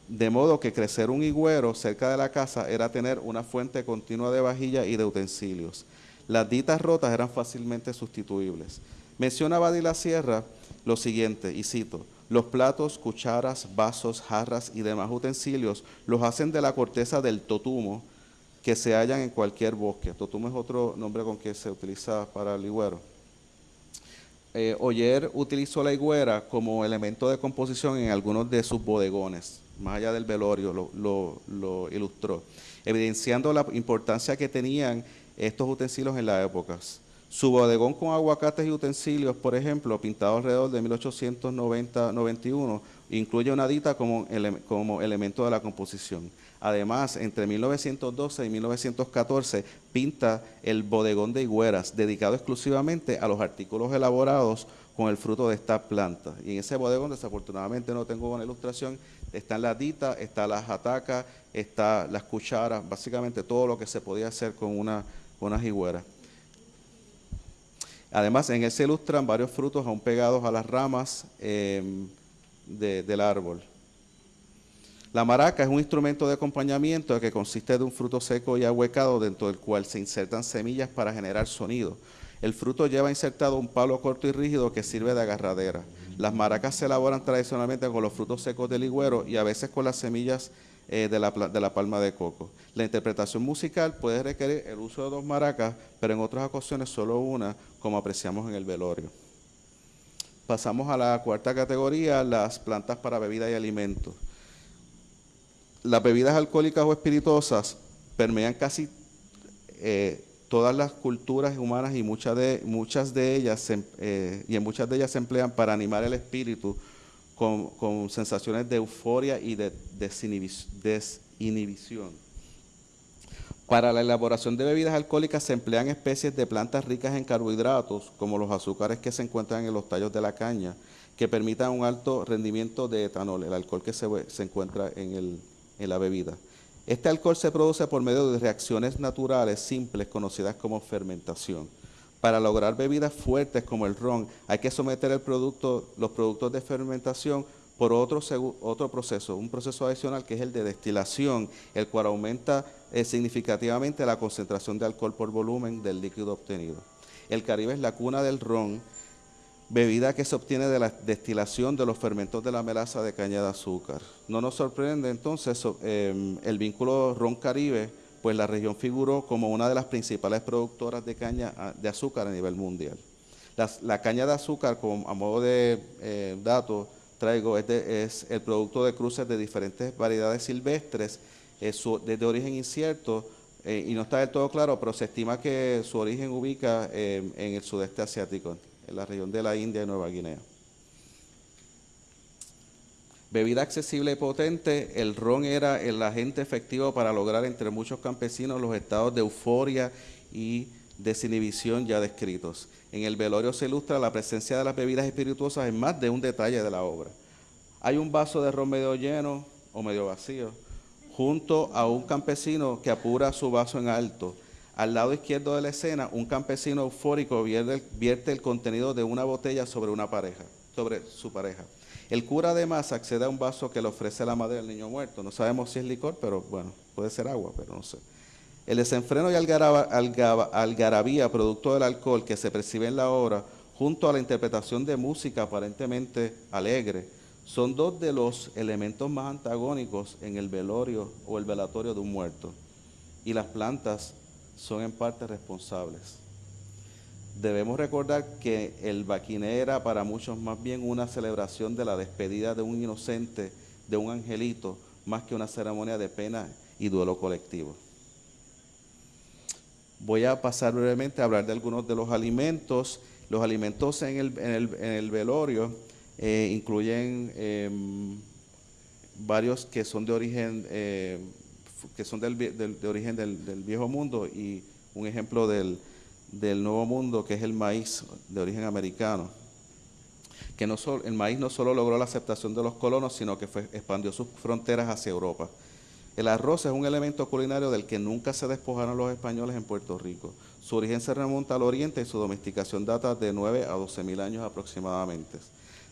De modo que crecer un higüero cerca de la casa era tener una fuente continua de vajilla y de utensilios. Las ditas rotas eran fácilmente sustituibles. Menciona la Sierra lo siguiente, y cito, los platos, cucharas, vasos, jarras y demás utensilios los hacen de la corteza del totumo que se hallan en cualquier bosque. Totumo es otro nombre con que se utiliza para el higüero. Eh, Oyer utilizó la higuera como elemento de composición en algunos de sus bodegones más allá del velorio, lo, ilustró, evidenciando la importancia que tenían estos utensilios en la época. Su bodegón con aguacates y utensilios, por ejemplo, pintado alrededor de 1890-91, incluye una dita como, como elemento de la composición. Además, entre 1912 y 1914 pinta el bodegón de higueras, dedicado exclusivamente a los artículos elaborados con el fruto de esta planta. Y en ese bodegón, desafortunadamente no tengo una ilustración, están las ditas, está las atacas, está las cucharas, básicamente todo lo que se podía hacer con una, con una Además, en él se ilustran varios frutos aún pegados a las ramas em, del árbol. La maraca es un instrumento de acompañamiento que consiste de un fruto seco y ahuecado dentro del cual se insertan semillas para generar sonido. El fruto lleva insertado un palo corto y rígido que sirve de agarradera. Las maracas se elaboran tradicionalmente con los frutos secos del higüero y a veces con las semillas eh, de, la, de, la, palma de coco. La interpretación musical puede requerir el uso de dos maracas, pero en otras ocasiones solo una, como apreciamos en el velorio. Pasamos a la cuarta categoría, las plantas para bebida y alimentos. Las bebidas alcohólicas o espirituosas permean casi eh, todas las culturas humanas y muchas de, muchas de ellas eh, y en muchas de ellas se emplean para animar el espíritu con, sensaciones de euforia y de desinhibición. Para la elaboración de bebidas alcohólicas se emplean especies de plantas ricas en carbohidratos, como los azúcares que se encuentran en los tallos de la caña, que permitan un alto rendimiento de etanol, el alcohol que se, encuentra en la bebida. Este alcohol se produce por medio de reacciones naturales simples conocidas como fermentación. Para lograr bebidas fuertes como el ron, hay que someter los productos de fermentación por otro, otro proceso, un proceso adicional que es el de destilación, el cual aumenta eh, significativamente la concentración de alcohol por volumen del líquido obtenido. El Caribe es la cuna del ron bebida que se obtiene de la destilación de los fermentos de la melaza de caña de azúcar. No nos sorprende entonces em, el vínculo ron caribe pues la región figuró como una de las principales productoras de caña ah, de azúcar a nivel mundial. la caña de azúcar, como a modo de eh, dato, traigo, es, el producto de cruces de diferentes variedades silvestres, es de, origen incierto, eh, y no está del todo claro, pero se estima que su origen ubica eh, en el sudeste asiático, en la región de la India y Nueva Guinea. Bebida accesible y potente, el ron era el agente efectivo para lograr entre muchos campesinos los estados de euforia y desinhibición ya descritos. En el velorio se ilustra la presencia de las bebidas espirituosas en más de un detalle de la obra. Hay un vaso de ron medio lleno o medio vacío, junto a un campesino que apura su vaso en alto. Al lado izquierdo de la escena, un campesino eufórico vierte, el contenido de una botella sobre una pareja, sobre su pareja. El cura además accede a un vaso que le ofrece la madre del niño muerto. No sabemos si es licor, pero bueno, puede ser agua, pero no sé. El desenfreno y algarabía producto del alcohol que se percibe en la obra, junto a la interpretación de música aparentemente alegre, son dos de los elementos más antagónicos en el velorio o el velatorio de un muerto. Y las plantas son en parte responsables debemos recordar que el baquiné era para muchos más bien una celebración de la despedida de un inocente, de un angelito, más que una ceremonia de pena y duelo colectivo. Voy a pasar brevemente a hablar de algunos de los alimentos. Los alimentos en el, velorio eh, incluyen em, varios que son de origen, eh, que son del, de origen del viejo mundo y un ejemplo del, del Nuevo Mundo, que es el maíz de origen americano. Que no el maíz no solo logró la aceptación de los colonos, sino que expandió sus fronteras hacia Europa. El arroz es un elemento culinario del que nunca se despojaron los españoles en Puerto Rico. Su origen se remonta al oriente y su domesticación data de 9 a 12 mil años aproximadamente.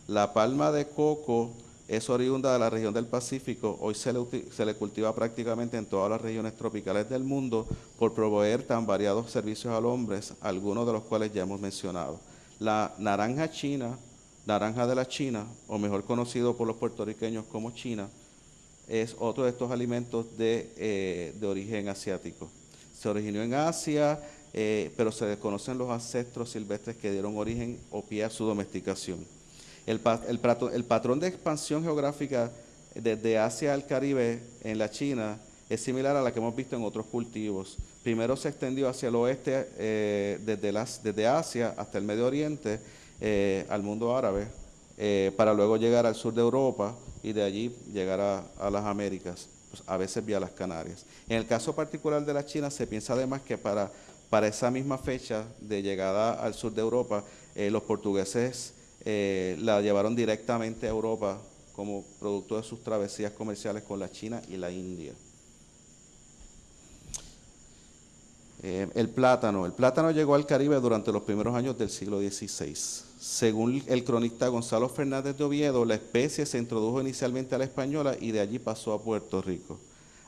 La palma de coco es oriunda de la región del Pacífico, hoy se le, cultiva prácticamente en todas las regiones tropicales del mundo por proveer tan variados servicios al hombre, algunos de los cuales ya hemos mencionado. La naranja china, naranja de la China, o mejor conocido por los puertorriqueños como China, es otro de estos alimentos de, eh, origen asiático. Se originó en Asia, eh, pero se desconocen los ancestros silvestres que dieron origen o pie a su domesticación. El, patrón de expansión geográfica desde Asia al Caribe en la China es similar a la que hemos visto en otros cultivos. Primero se extendió hacia el oeste eh, desde, Asia hasta el Medio Oriente, eh, al mundo árabe, eh, para luego llegar al sur de Europa y de allí llegar a, las Américas, pues, a veces vía las Canarias. En el caso particular de la China se piensa además que para, para esa misma fecha de llegada al sur de Europa, los portugueses eh, la llevaron directamente a Europa como producto de sus travesías comerciales con la China y la India. Eh, el plátano. El plátano llegó al Caribe durante los primeros años del siglo XVI. Según el cronista Gonzalo Fernández de Oviedo, la especie se introdujo inicialmente a la española y de allí pasó a Puerto Rico.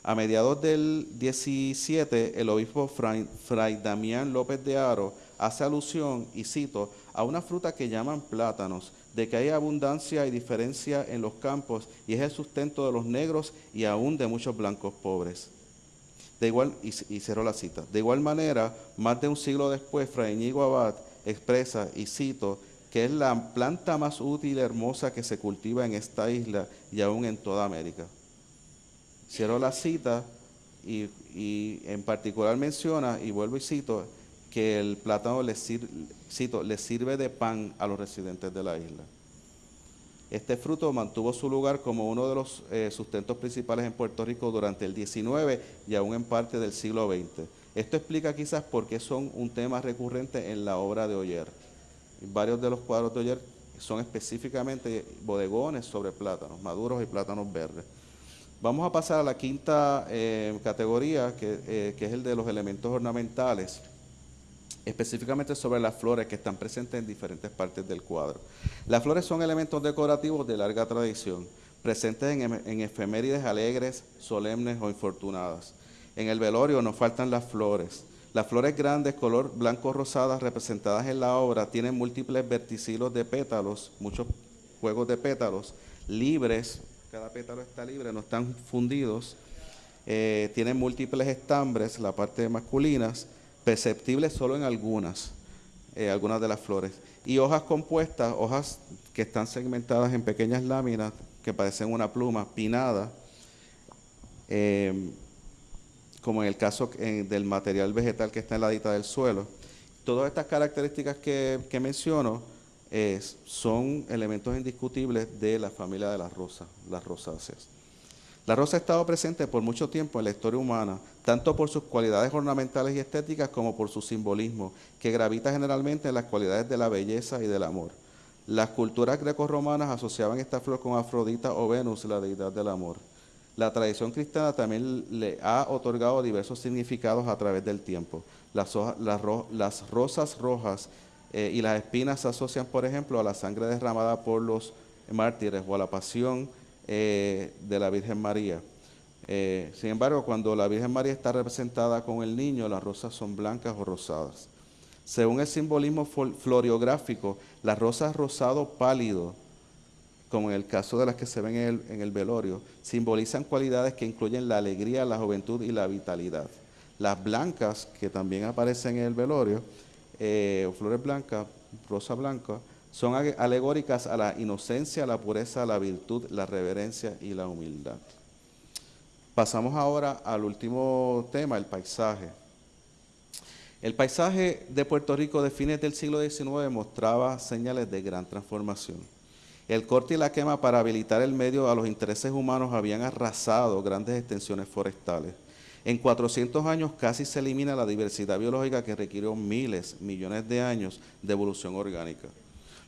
A mediados del 17, el obispo Fray, Fray Damián López de Aro hace alusión, y cito, a una fruta que llaman plátanos, de que hay abundancia y diferencia en los campos y es el sustento de los negros y aún de muchos blancos pobres. De igual, y, cerró la cita, de igual manera, más de un siglo después, Fray Ñigo Abad expresa, y cito, que es la planta más útil y hermosa que se cultiva en esta isla y aún en toda América. Cierro la cita y, y en particular menciona, y vuelvo y cito, que el plátano le, sirve de pan a los residentes de la isla. Este fruto mantuvo su lugar como uno de los eh, sustentos principales en Puerto Rico durante el 19 y aún en parte del siglo XX. Esto explica quizás por qué son un tema recurrente en la obra de Oyer. Varios de los cuadros de Oyer son específicamente bodegones sobre plátanos maduros y plátanos verdes. Vamos a pasar a la quinta eh, categoría, que, eh, que es el de los elementos ornamentales específicamente sobre las flores que están presentes en diferentes partes del cuadro. Las flores son elementos decorativos de larga tradición, presentes en, efemérides alegres, solemnes o infortunadas. En el velorio nos faltan las flores. Las flores grandes, color blanco rosadas, representadas en la obra, tienen múltiples verticilos de pétalos, muchos juegos de pétalos, libres, cada pétalo está libre, no están fundidos, Eh, tienen múltiples estambres, la parte masculinas, perceptibles solo en algunas, eh, algunas de las flores. Y hojas compuestas, hojas que están segmentadas en pequeñas láminas que parecen una pluma pinada, eh, como en el caso del material vegetal que está en la dita del suelo. Todas estas características que, menciono son elementos indiscutibles de la familia de las rosas, las rosáceas. La rosa ha estado presente por mucho tiempo en la historia humana, tanto por sus cualidades ornamentales y estéticas como por su simbolismo, que gravita generalmente en las cualidades de la belleza y del amor. Las culturas grecorromanas asociaban esta flor con Afrodita o Venus, la deidad del amor. La tradición cristiana también le ha otorgado diversos significados a través del tiempo. Las, rosas rojas eh, y las espinas se asocian, por ejemplo, a la sangre derramada por los mártires o a la pasión eh, de la Virgen María. Eh, sin embargo, cuando la Virgen María está representada con el niño, las rosas son blancas o rosadas. Según el simbolismo floriográfico, las rosas rosado pálido, como en el caso de las que se ven en el, velorio, simbolizan cualidades que incluyen la alegría, la juventud y la vitalidad. Las blancas, que también aparecen en el velorio, eh, flores blancas, rosa blanca, son alegóricas a la inocencia, la pureza, la virtud, la reverencia y la humildad. Pasamos ahora al último tema, el paisaje. El paisaje de Puerto Rico de fines del siglo XIX mostraba señales de gran transformación. El corte y la quema para habilitar el medio a los intereses humanos habían arrasado grandes extensiones forestales. En 400 años casi se elimina la diversidad biológica que requirió miles, millones de años de evolución orgánica.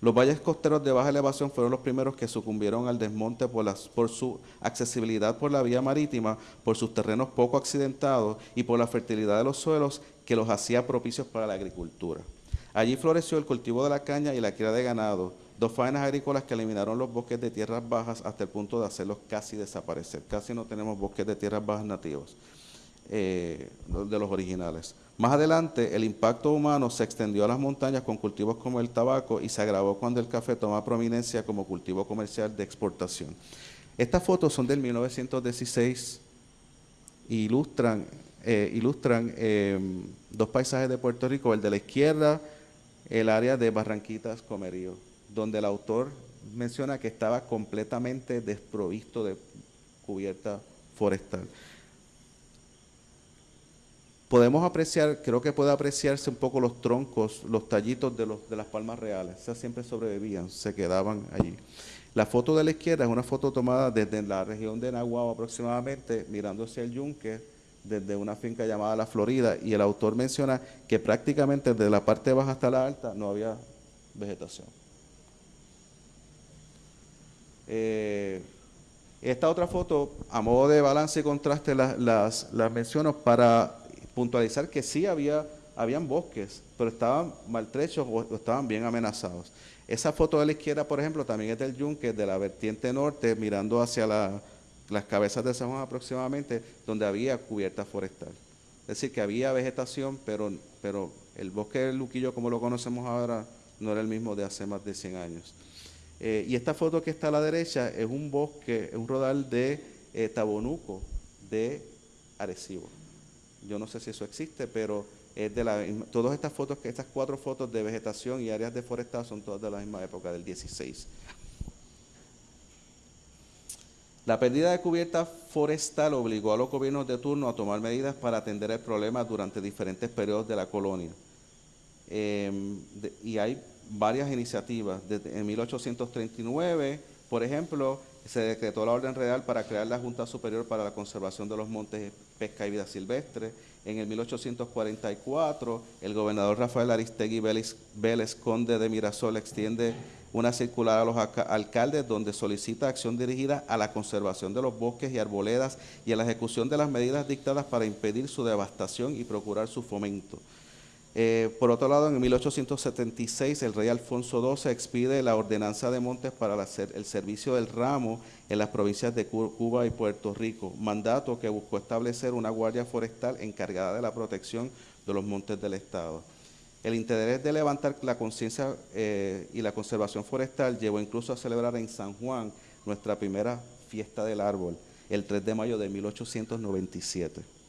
Los valles costeros de baja elevación fueron los primeros que sucumbieron al desmonte por, su accesibilidad por la vía marítima, por sus terrenos poco accidentados y por la fertilidad de los suelos que los hacía propicios para la agricultura. Allí floreció el cultivo de la caña y la cría de ganado, dos faenas agrícolas que eliminaron los bosques de tierras bajas hasta el punto de hacerlos casi desaparecer. Casi no tenemos bosques de tierras bajas nativos, eh, de los originales. Más adelante, el impacto humano se extendió a las montañas con cultivos como el tabaco y se agravó cuando el café toma prominencia como cultivo comercial de exportación. Estas fotos son del 1916 e ilustran, eh, ilustran em, dos paisajes de Puerto Rico, el de la izquierda, el área de Barranquitas Comerío, donde el autor menciona que estaba completamente desprovisto de cubierta forestal podemos apreciar, creo que puede apreciarse un poco los troncos, los tallitos de, los, de las palmas reales. Esas siempre sobrevivían, se quedaban allí. La foto de la izquierda es una foto tomada desde la región de Nahuatl aproximadamente, mirando hacia el yunque, desde una finca llamada La Florida, y el autor menciona que prácticamente desde la parte baja hasta la alta no había vegetación. Eh, esta otra foto, a modo de balance y contraste, las menciono para puntualizar que sí había habían bosques, pero estaban maltrechos o, estaban bien amenazados. Esa foto de la izquierda, por ejemplo, también es del yunque, de la vertiente norte, mirando hacia las cabezas de San Juan aproximadamente, donde había cubierta forestal. Es decir, que había vegetación, pero, pero el bosque del Luquillo, como lo conocemos ahora, no era el mismo de hace más de 100 años. Eh, y esta foto que está a la derecha es un bosque, es un rodal de eh, Tabonuco, de Arecibo. Yo no sé si eso existe, pero es de la todas estas fotos, estas cuatro fotos de vegetación y áreas deforestadas son todas de la misma época, del 16. La pérdida de cubierta forestal obligó a los gobiernos de turno a tomar medidas para atender el problema durante diferentes periodos de la colonia. Em, y hay varias iniciativas. Desde, en 1839, por ejemplo, se decretó la orden real para crear la Junta Superior para la Conservación de los Montes, Pesca y Vida Silvestre. En el 1844, el gobernador Rafael Aristegui Vélez, conde de Mirasol, extiende una circular a los alcaldes donde solicita acción dirigida a la conservación de los bosques y arboledas y a la ejecución de las medidas dictadas para impedir su devastación y procurar su fomento. Eh, por otro lado, en 1876 el rey Alfonso XII expide la ordenanza de montes para el servicio del ramo en las provincias de Cuba y Puerto Rico, mandato que buscó establecer una guardia forestal encargada de la protección de los montes del Estado. El interés de levantar la conciencia eh, y la conservación forestal llevó incluso a celebrar en San Juan nuestra primera fiesta del árbol, el 3 de mayo de 1897.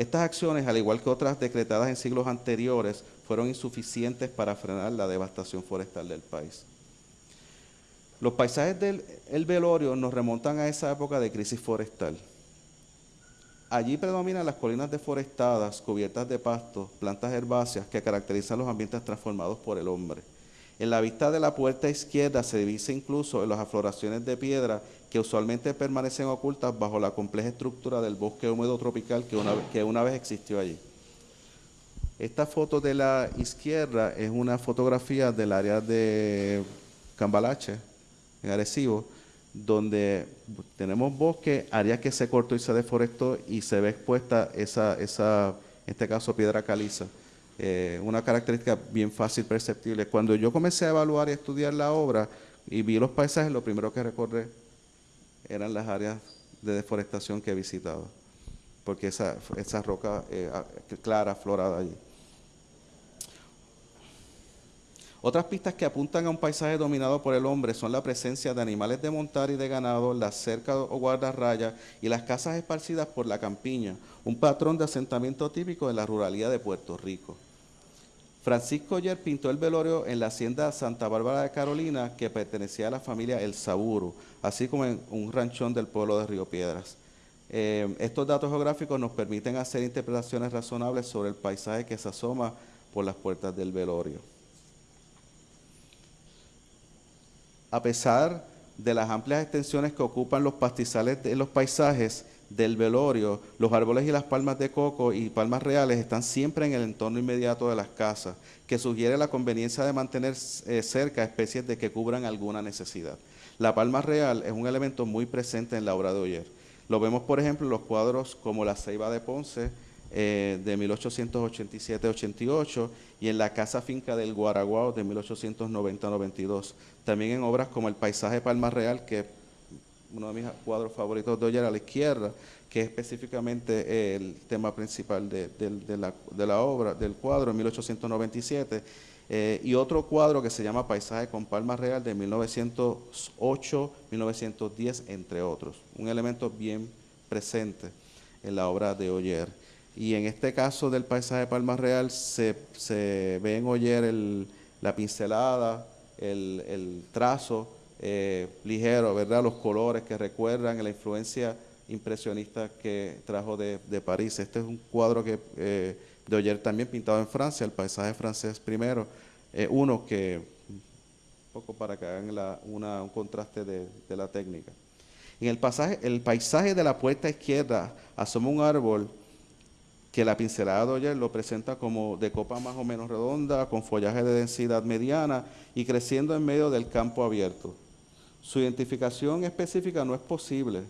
Estas acciones, al igual que otras decretadas en siglos anteriores, fueron insuficientes para frenar la devastación forestal del país. Los paisajes del velorio nos remontan a esa época de crisis forestal. Allí predominan las colinas deforestadas, cubiertas de pastos, plantas herbáceas que caracterizan los ambientes transformados por el hombre. En la vista de la puerta izquierda se divisa incluso en las afloraciones de piedra que usualmente permanecen ocultas bajo la compleja estructura del bosque húmedo tropical que una, que una vez existió allí. Esta foto de la izquierda es una fotografía del área de Cambalache, en Arecibo, donde tenemos bosque, área que se cortó y se deforestó y se ve expuesta esa, esa en este caso, piedra caliza. Eh, una característica bien fácil, perceptible. Cuando yo comencé a evaluar y estudiar la obra y vi los paisajes, lo primero que recordé eran las áreas de deforestación que he visitado, porque esa, esa roca eh, clara, florada allí. Otras pistas que apuntan a un paisaje dominado por el hombre son la presencia de animales de montar y de ganado, las cercas o guardarrayas y las casas esparcidas por la campiña, un patrón de asentamiento típico de la ruralidad de Puerto Rico. Francisco Yer pintó el velorio en la hacienda Santa Bárbara de Carolina, que pertenecía a la familia El Saburo, así como en un ranchón del pueblo de Río Piedras. Eh, estos datos geográficos nos permiten hacer interpretaciones razonables sobre el paisaje que se asoma por las puertas del velorio. a pesar de las amplias extensiones que ocupan los pastizales de los paisajes del velorio, los árboles y las palmas de coco y palmas reales están siempre en el entorno inmediato de las casas, que sugiere la conveniencia de mantener eh, cerca especies de que cubran alguna necesidad. La palma real es un elemento muy presente en la obra de Oyer. Lo vemos, por ejemplo, en los cuadros como La Ceiba de Ponce, eh, de 1887-88 y en la Casa Finca del Guaraguao de 1890-92. También en obras como El Paisaje Palma Real, que uno de mis cuadros favoritos de hoy a la izquierda, que es específicamente el tema principal de, la, obra, del cuadro, en 1897, eh, y otro cuadro que se llama Paisaje con Palma Real de 1908-1910, entre otros. Un elemento bien presente en la obra de Oyer. Y en este caso del paisaje de Palma Real se, ve en Oyer la pincelada, el, trazo eh, ligero, ¿verdad? Los colores que recuerdan la influencia impresionista que trajo de, París. Este es un cuadro que eh, de también pintado en Francia, el paisaje francés primero. Eh, uno que, un poco para que hagan un contraste de, de, la técnica. En el, pasaje, el paisaje de la puerta izquierda asoma un árbol que la pincelada de lo presenta como de copa más o menos redonda, con follaje de densidad mediana y creciendo en medio del campo abierto. Su identificación específica no es posible,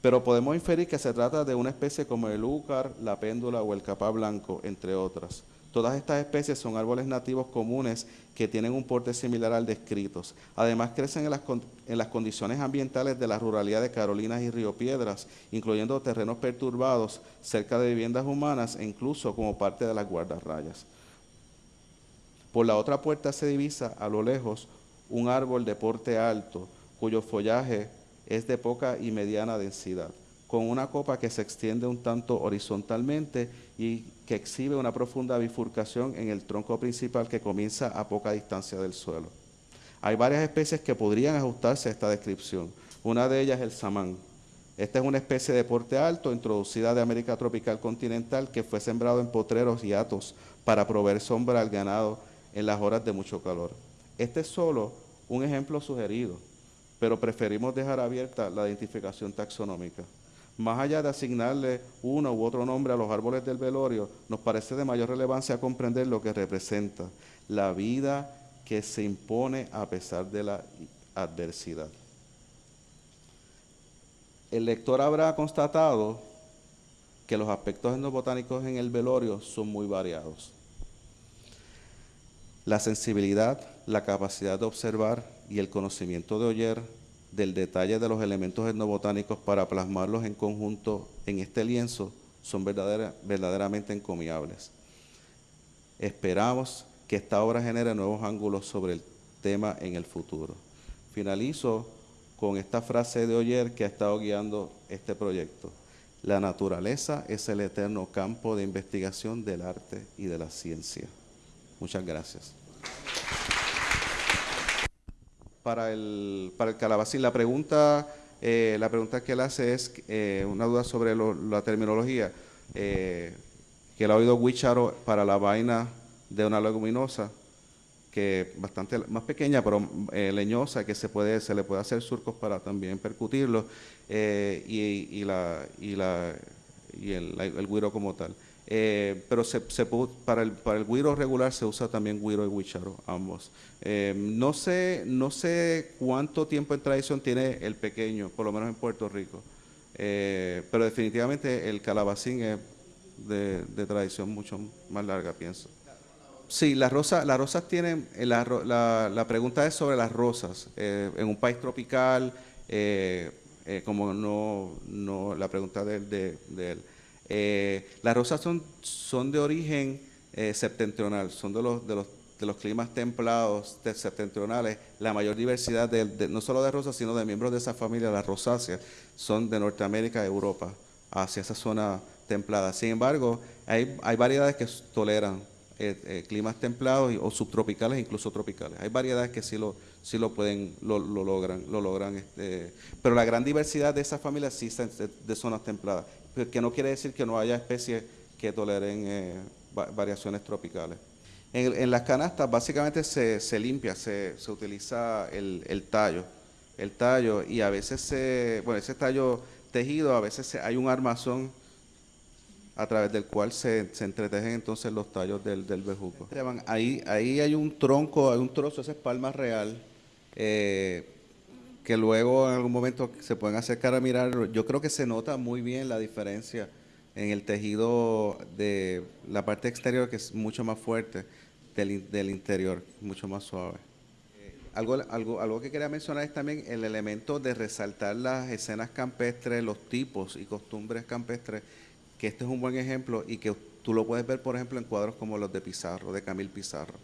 pero podemos inferir que se trata de una especie como el úcar, la péndula o el capá blanco, entre otras. Todas estas especies son árboles nativos comunes que tienen un porte similar al descritos. Además, crecen en las, en las, condiciones ambientales de la ruralidad de Carolinas y Río Piedras, incluyendo terrenos perturbados cerca de viviendas humanas e incluso como parte de las guardarrayas. Por la otra puerta se divisa a lo lejos un árbol de porte alto, cuyo follaje es de poca y mediana densidad con una copa que se extiende un tanto horizontalmente y que exhibe una profunda bifurcación en el tronco principal que comienza a poca distancia del suelo. Hay varias especies que podrían ajustarse a esta descripción. Una de ellas es el samán. Esta es una especie de porte alto introducida de América tropical continental que fue sembrado en potreros y atos para proveer sombra al ganado en las horas de mucho calor. Este es solo un ejemplo sugerido, pero preferimos dejar abierta la identificación taxonómica más allá de asignarle uno u otro nombre a los árboles del velorio, nos parece de mayor relevancia comprender lo que representa la vida que se impone a pesar de la adversidad. El lector habrá constatado que los aspectos endobotánicos en el velorio son muy variados. La sensibilidad, la capacidad de observar y el conocimiento de oyer del detalle de los elementos etnobotánicos para plasmarlos en conjunto en este lienzo son verdaderamente encomiables. Esperamos que esta obra genere nuevos ángulos sobre el tema en el futuro. Finalizo con esta frase de Oyer que ha estado guiando este proyecto. La naturaleza es el eterno campo de investigación del arte y de la ciencia. Muchas gracias. Para el, para el calabacín, la pregunta, eh, la pregunta que él hace es eh, una duda sobre lo- la terminología, eh, que él ha oído Wicharo para la vaina de una leguminosa, que bastante más pequeña, pero eh, leñosa, que se puede se le puede hacer surcos para también percutirlo, y, y la, y, la, y el, el güiro como tal. Eh, pero se, se para, el, para el güiro regular se usa también güiro y huicharo, ambos. Eh, no, sé, no sé cuánto tiempo en tradición tiene el pequeño, por lo menos en Puerto Rico, Eh, pero definitivamente el calabacín es de, tradición mucho más larga, pienso. Sí, las rosas, las rosas tienen, eh, la, la- la pregunta es sobre las rosas. Eh, en un país tropical, como no, no, la pregunta de- de él. Eh, las rosas son, son de origen eh, septentrional, son de los, de los, de los climas templados septentrionales. La mayor diversidad, de, no solo de rosas, sino de miembros de esa familia, las rosáceas, son de Norteamérica Europa, hacia esa zona templada. Sin embargo, hay, hay variedades que toleran eh, climas templados y- o subtropicales, incluso tropicales. Hay variedades que sí lo, sí lo pueden, lo, lo logran, lo logran. este, pero la gran diversidad de esas familias sí son de, zonas templadas, que no quiere decir que no haya especies que toleren eh, va- variaciones tropicales. En, en las canastas básicamente se, se limpia, se, se utiliza el, el tallo, el tallo y a veces se, bueno, ese tallo tejido, a veces se- hay un armazón a través del cual se, se entretejen entonces los tallos del, del bejuco. Ahí, ahí hay un tronco, hay un trozo, esa es palma real, eh, que luego en algún momento se pueden acercar a mirar. Yo creo que se nota muy bien la diferencia en el tejido de la parte exterior, que es mucho más fuerte, del, del interior, mucho más suave. Algo, algo, algo que quería mencionar es también el elemento de resaltar las escenas campestres, los tipos y costumbres campestres, que este es un buen ejemplo y que tú lo puedes ver, por ejemplo, en cuadros como los de Pizarro, de Camil Pizarro.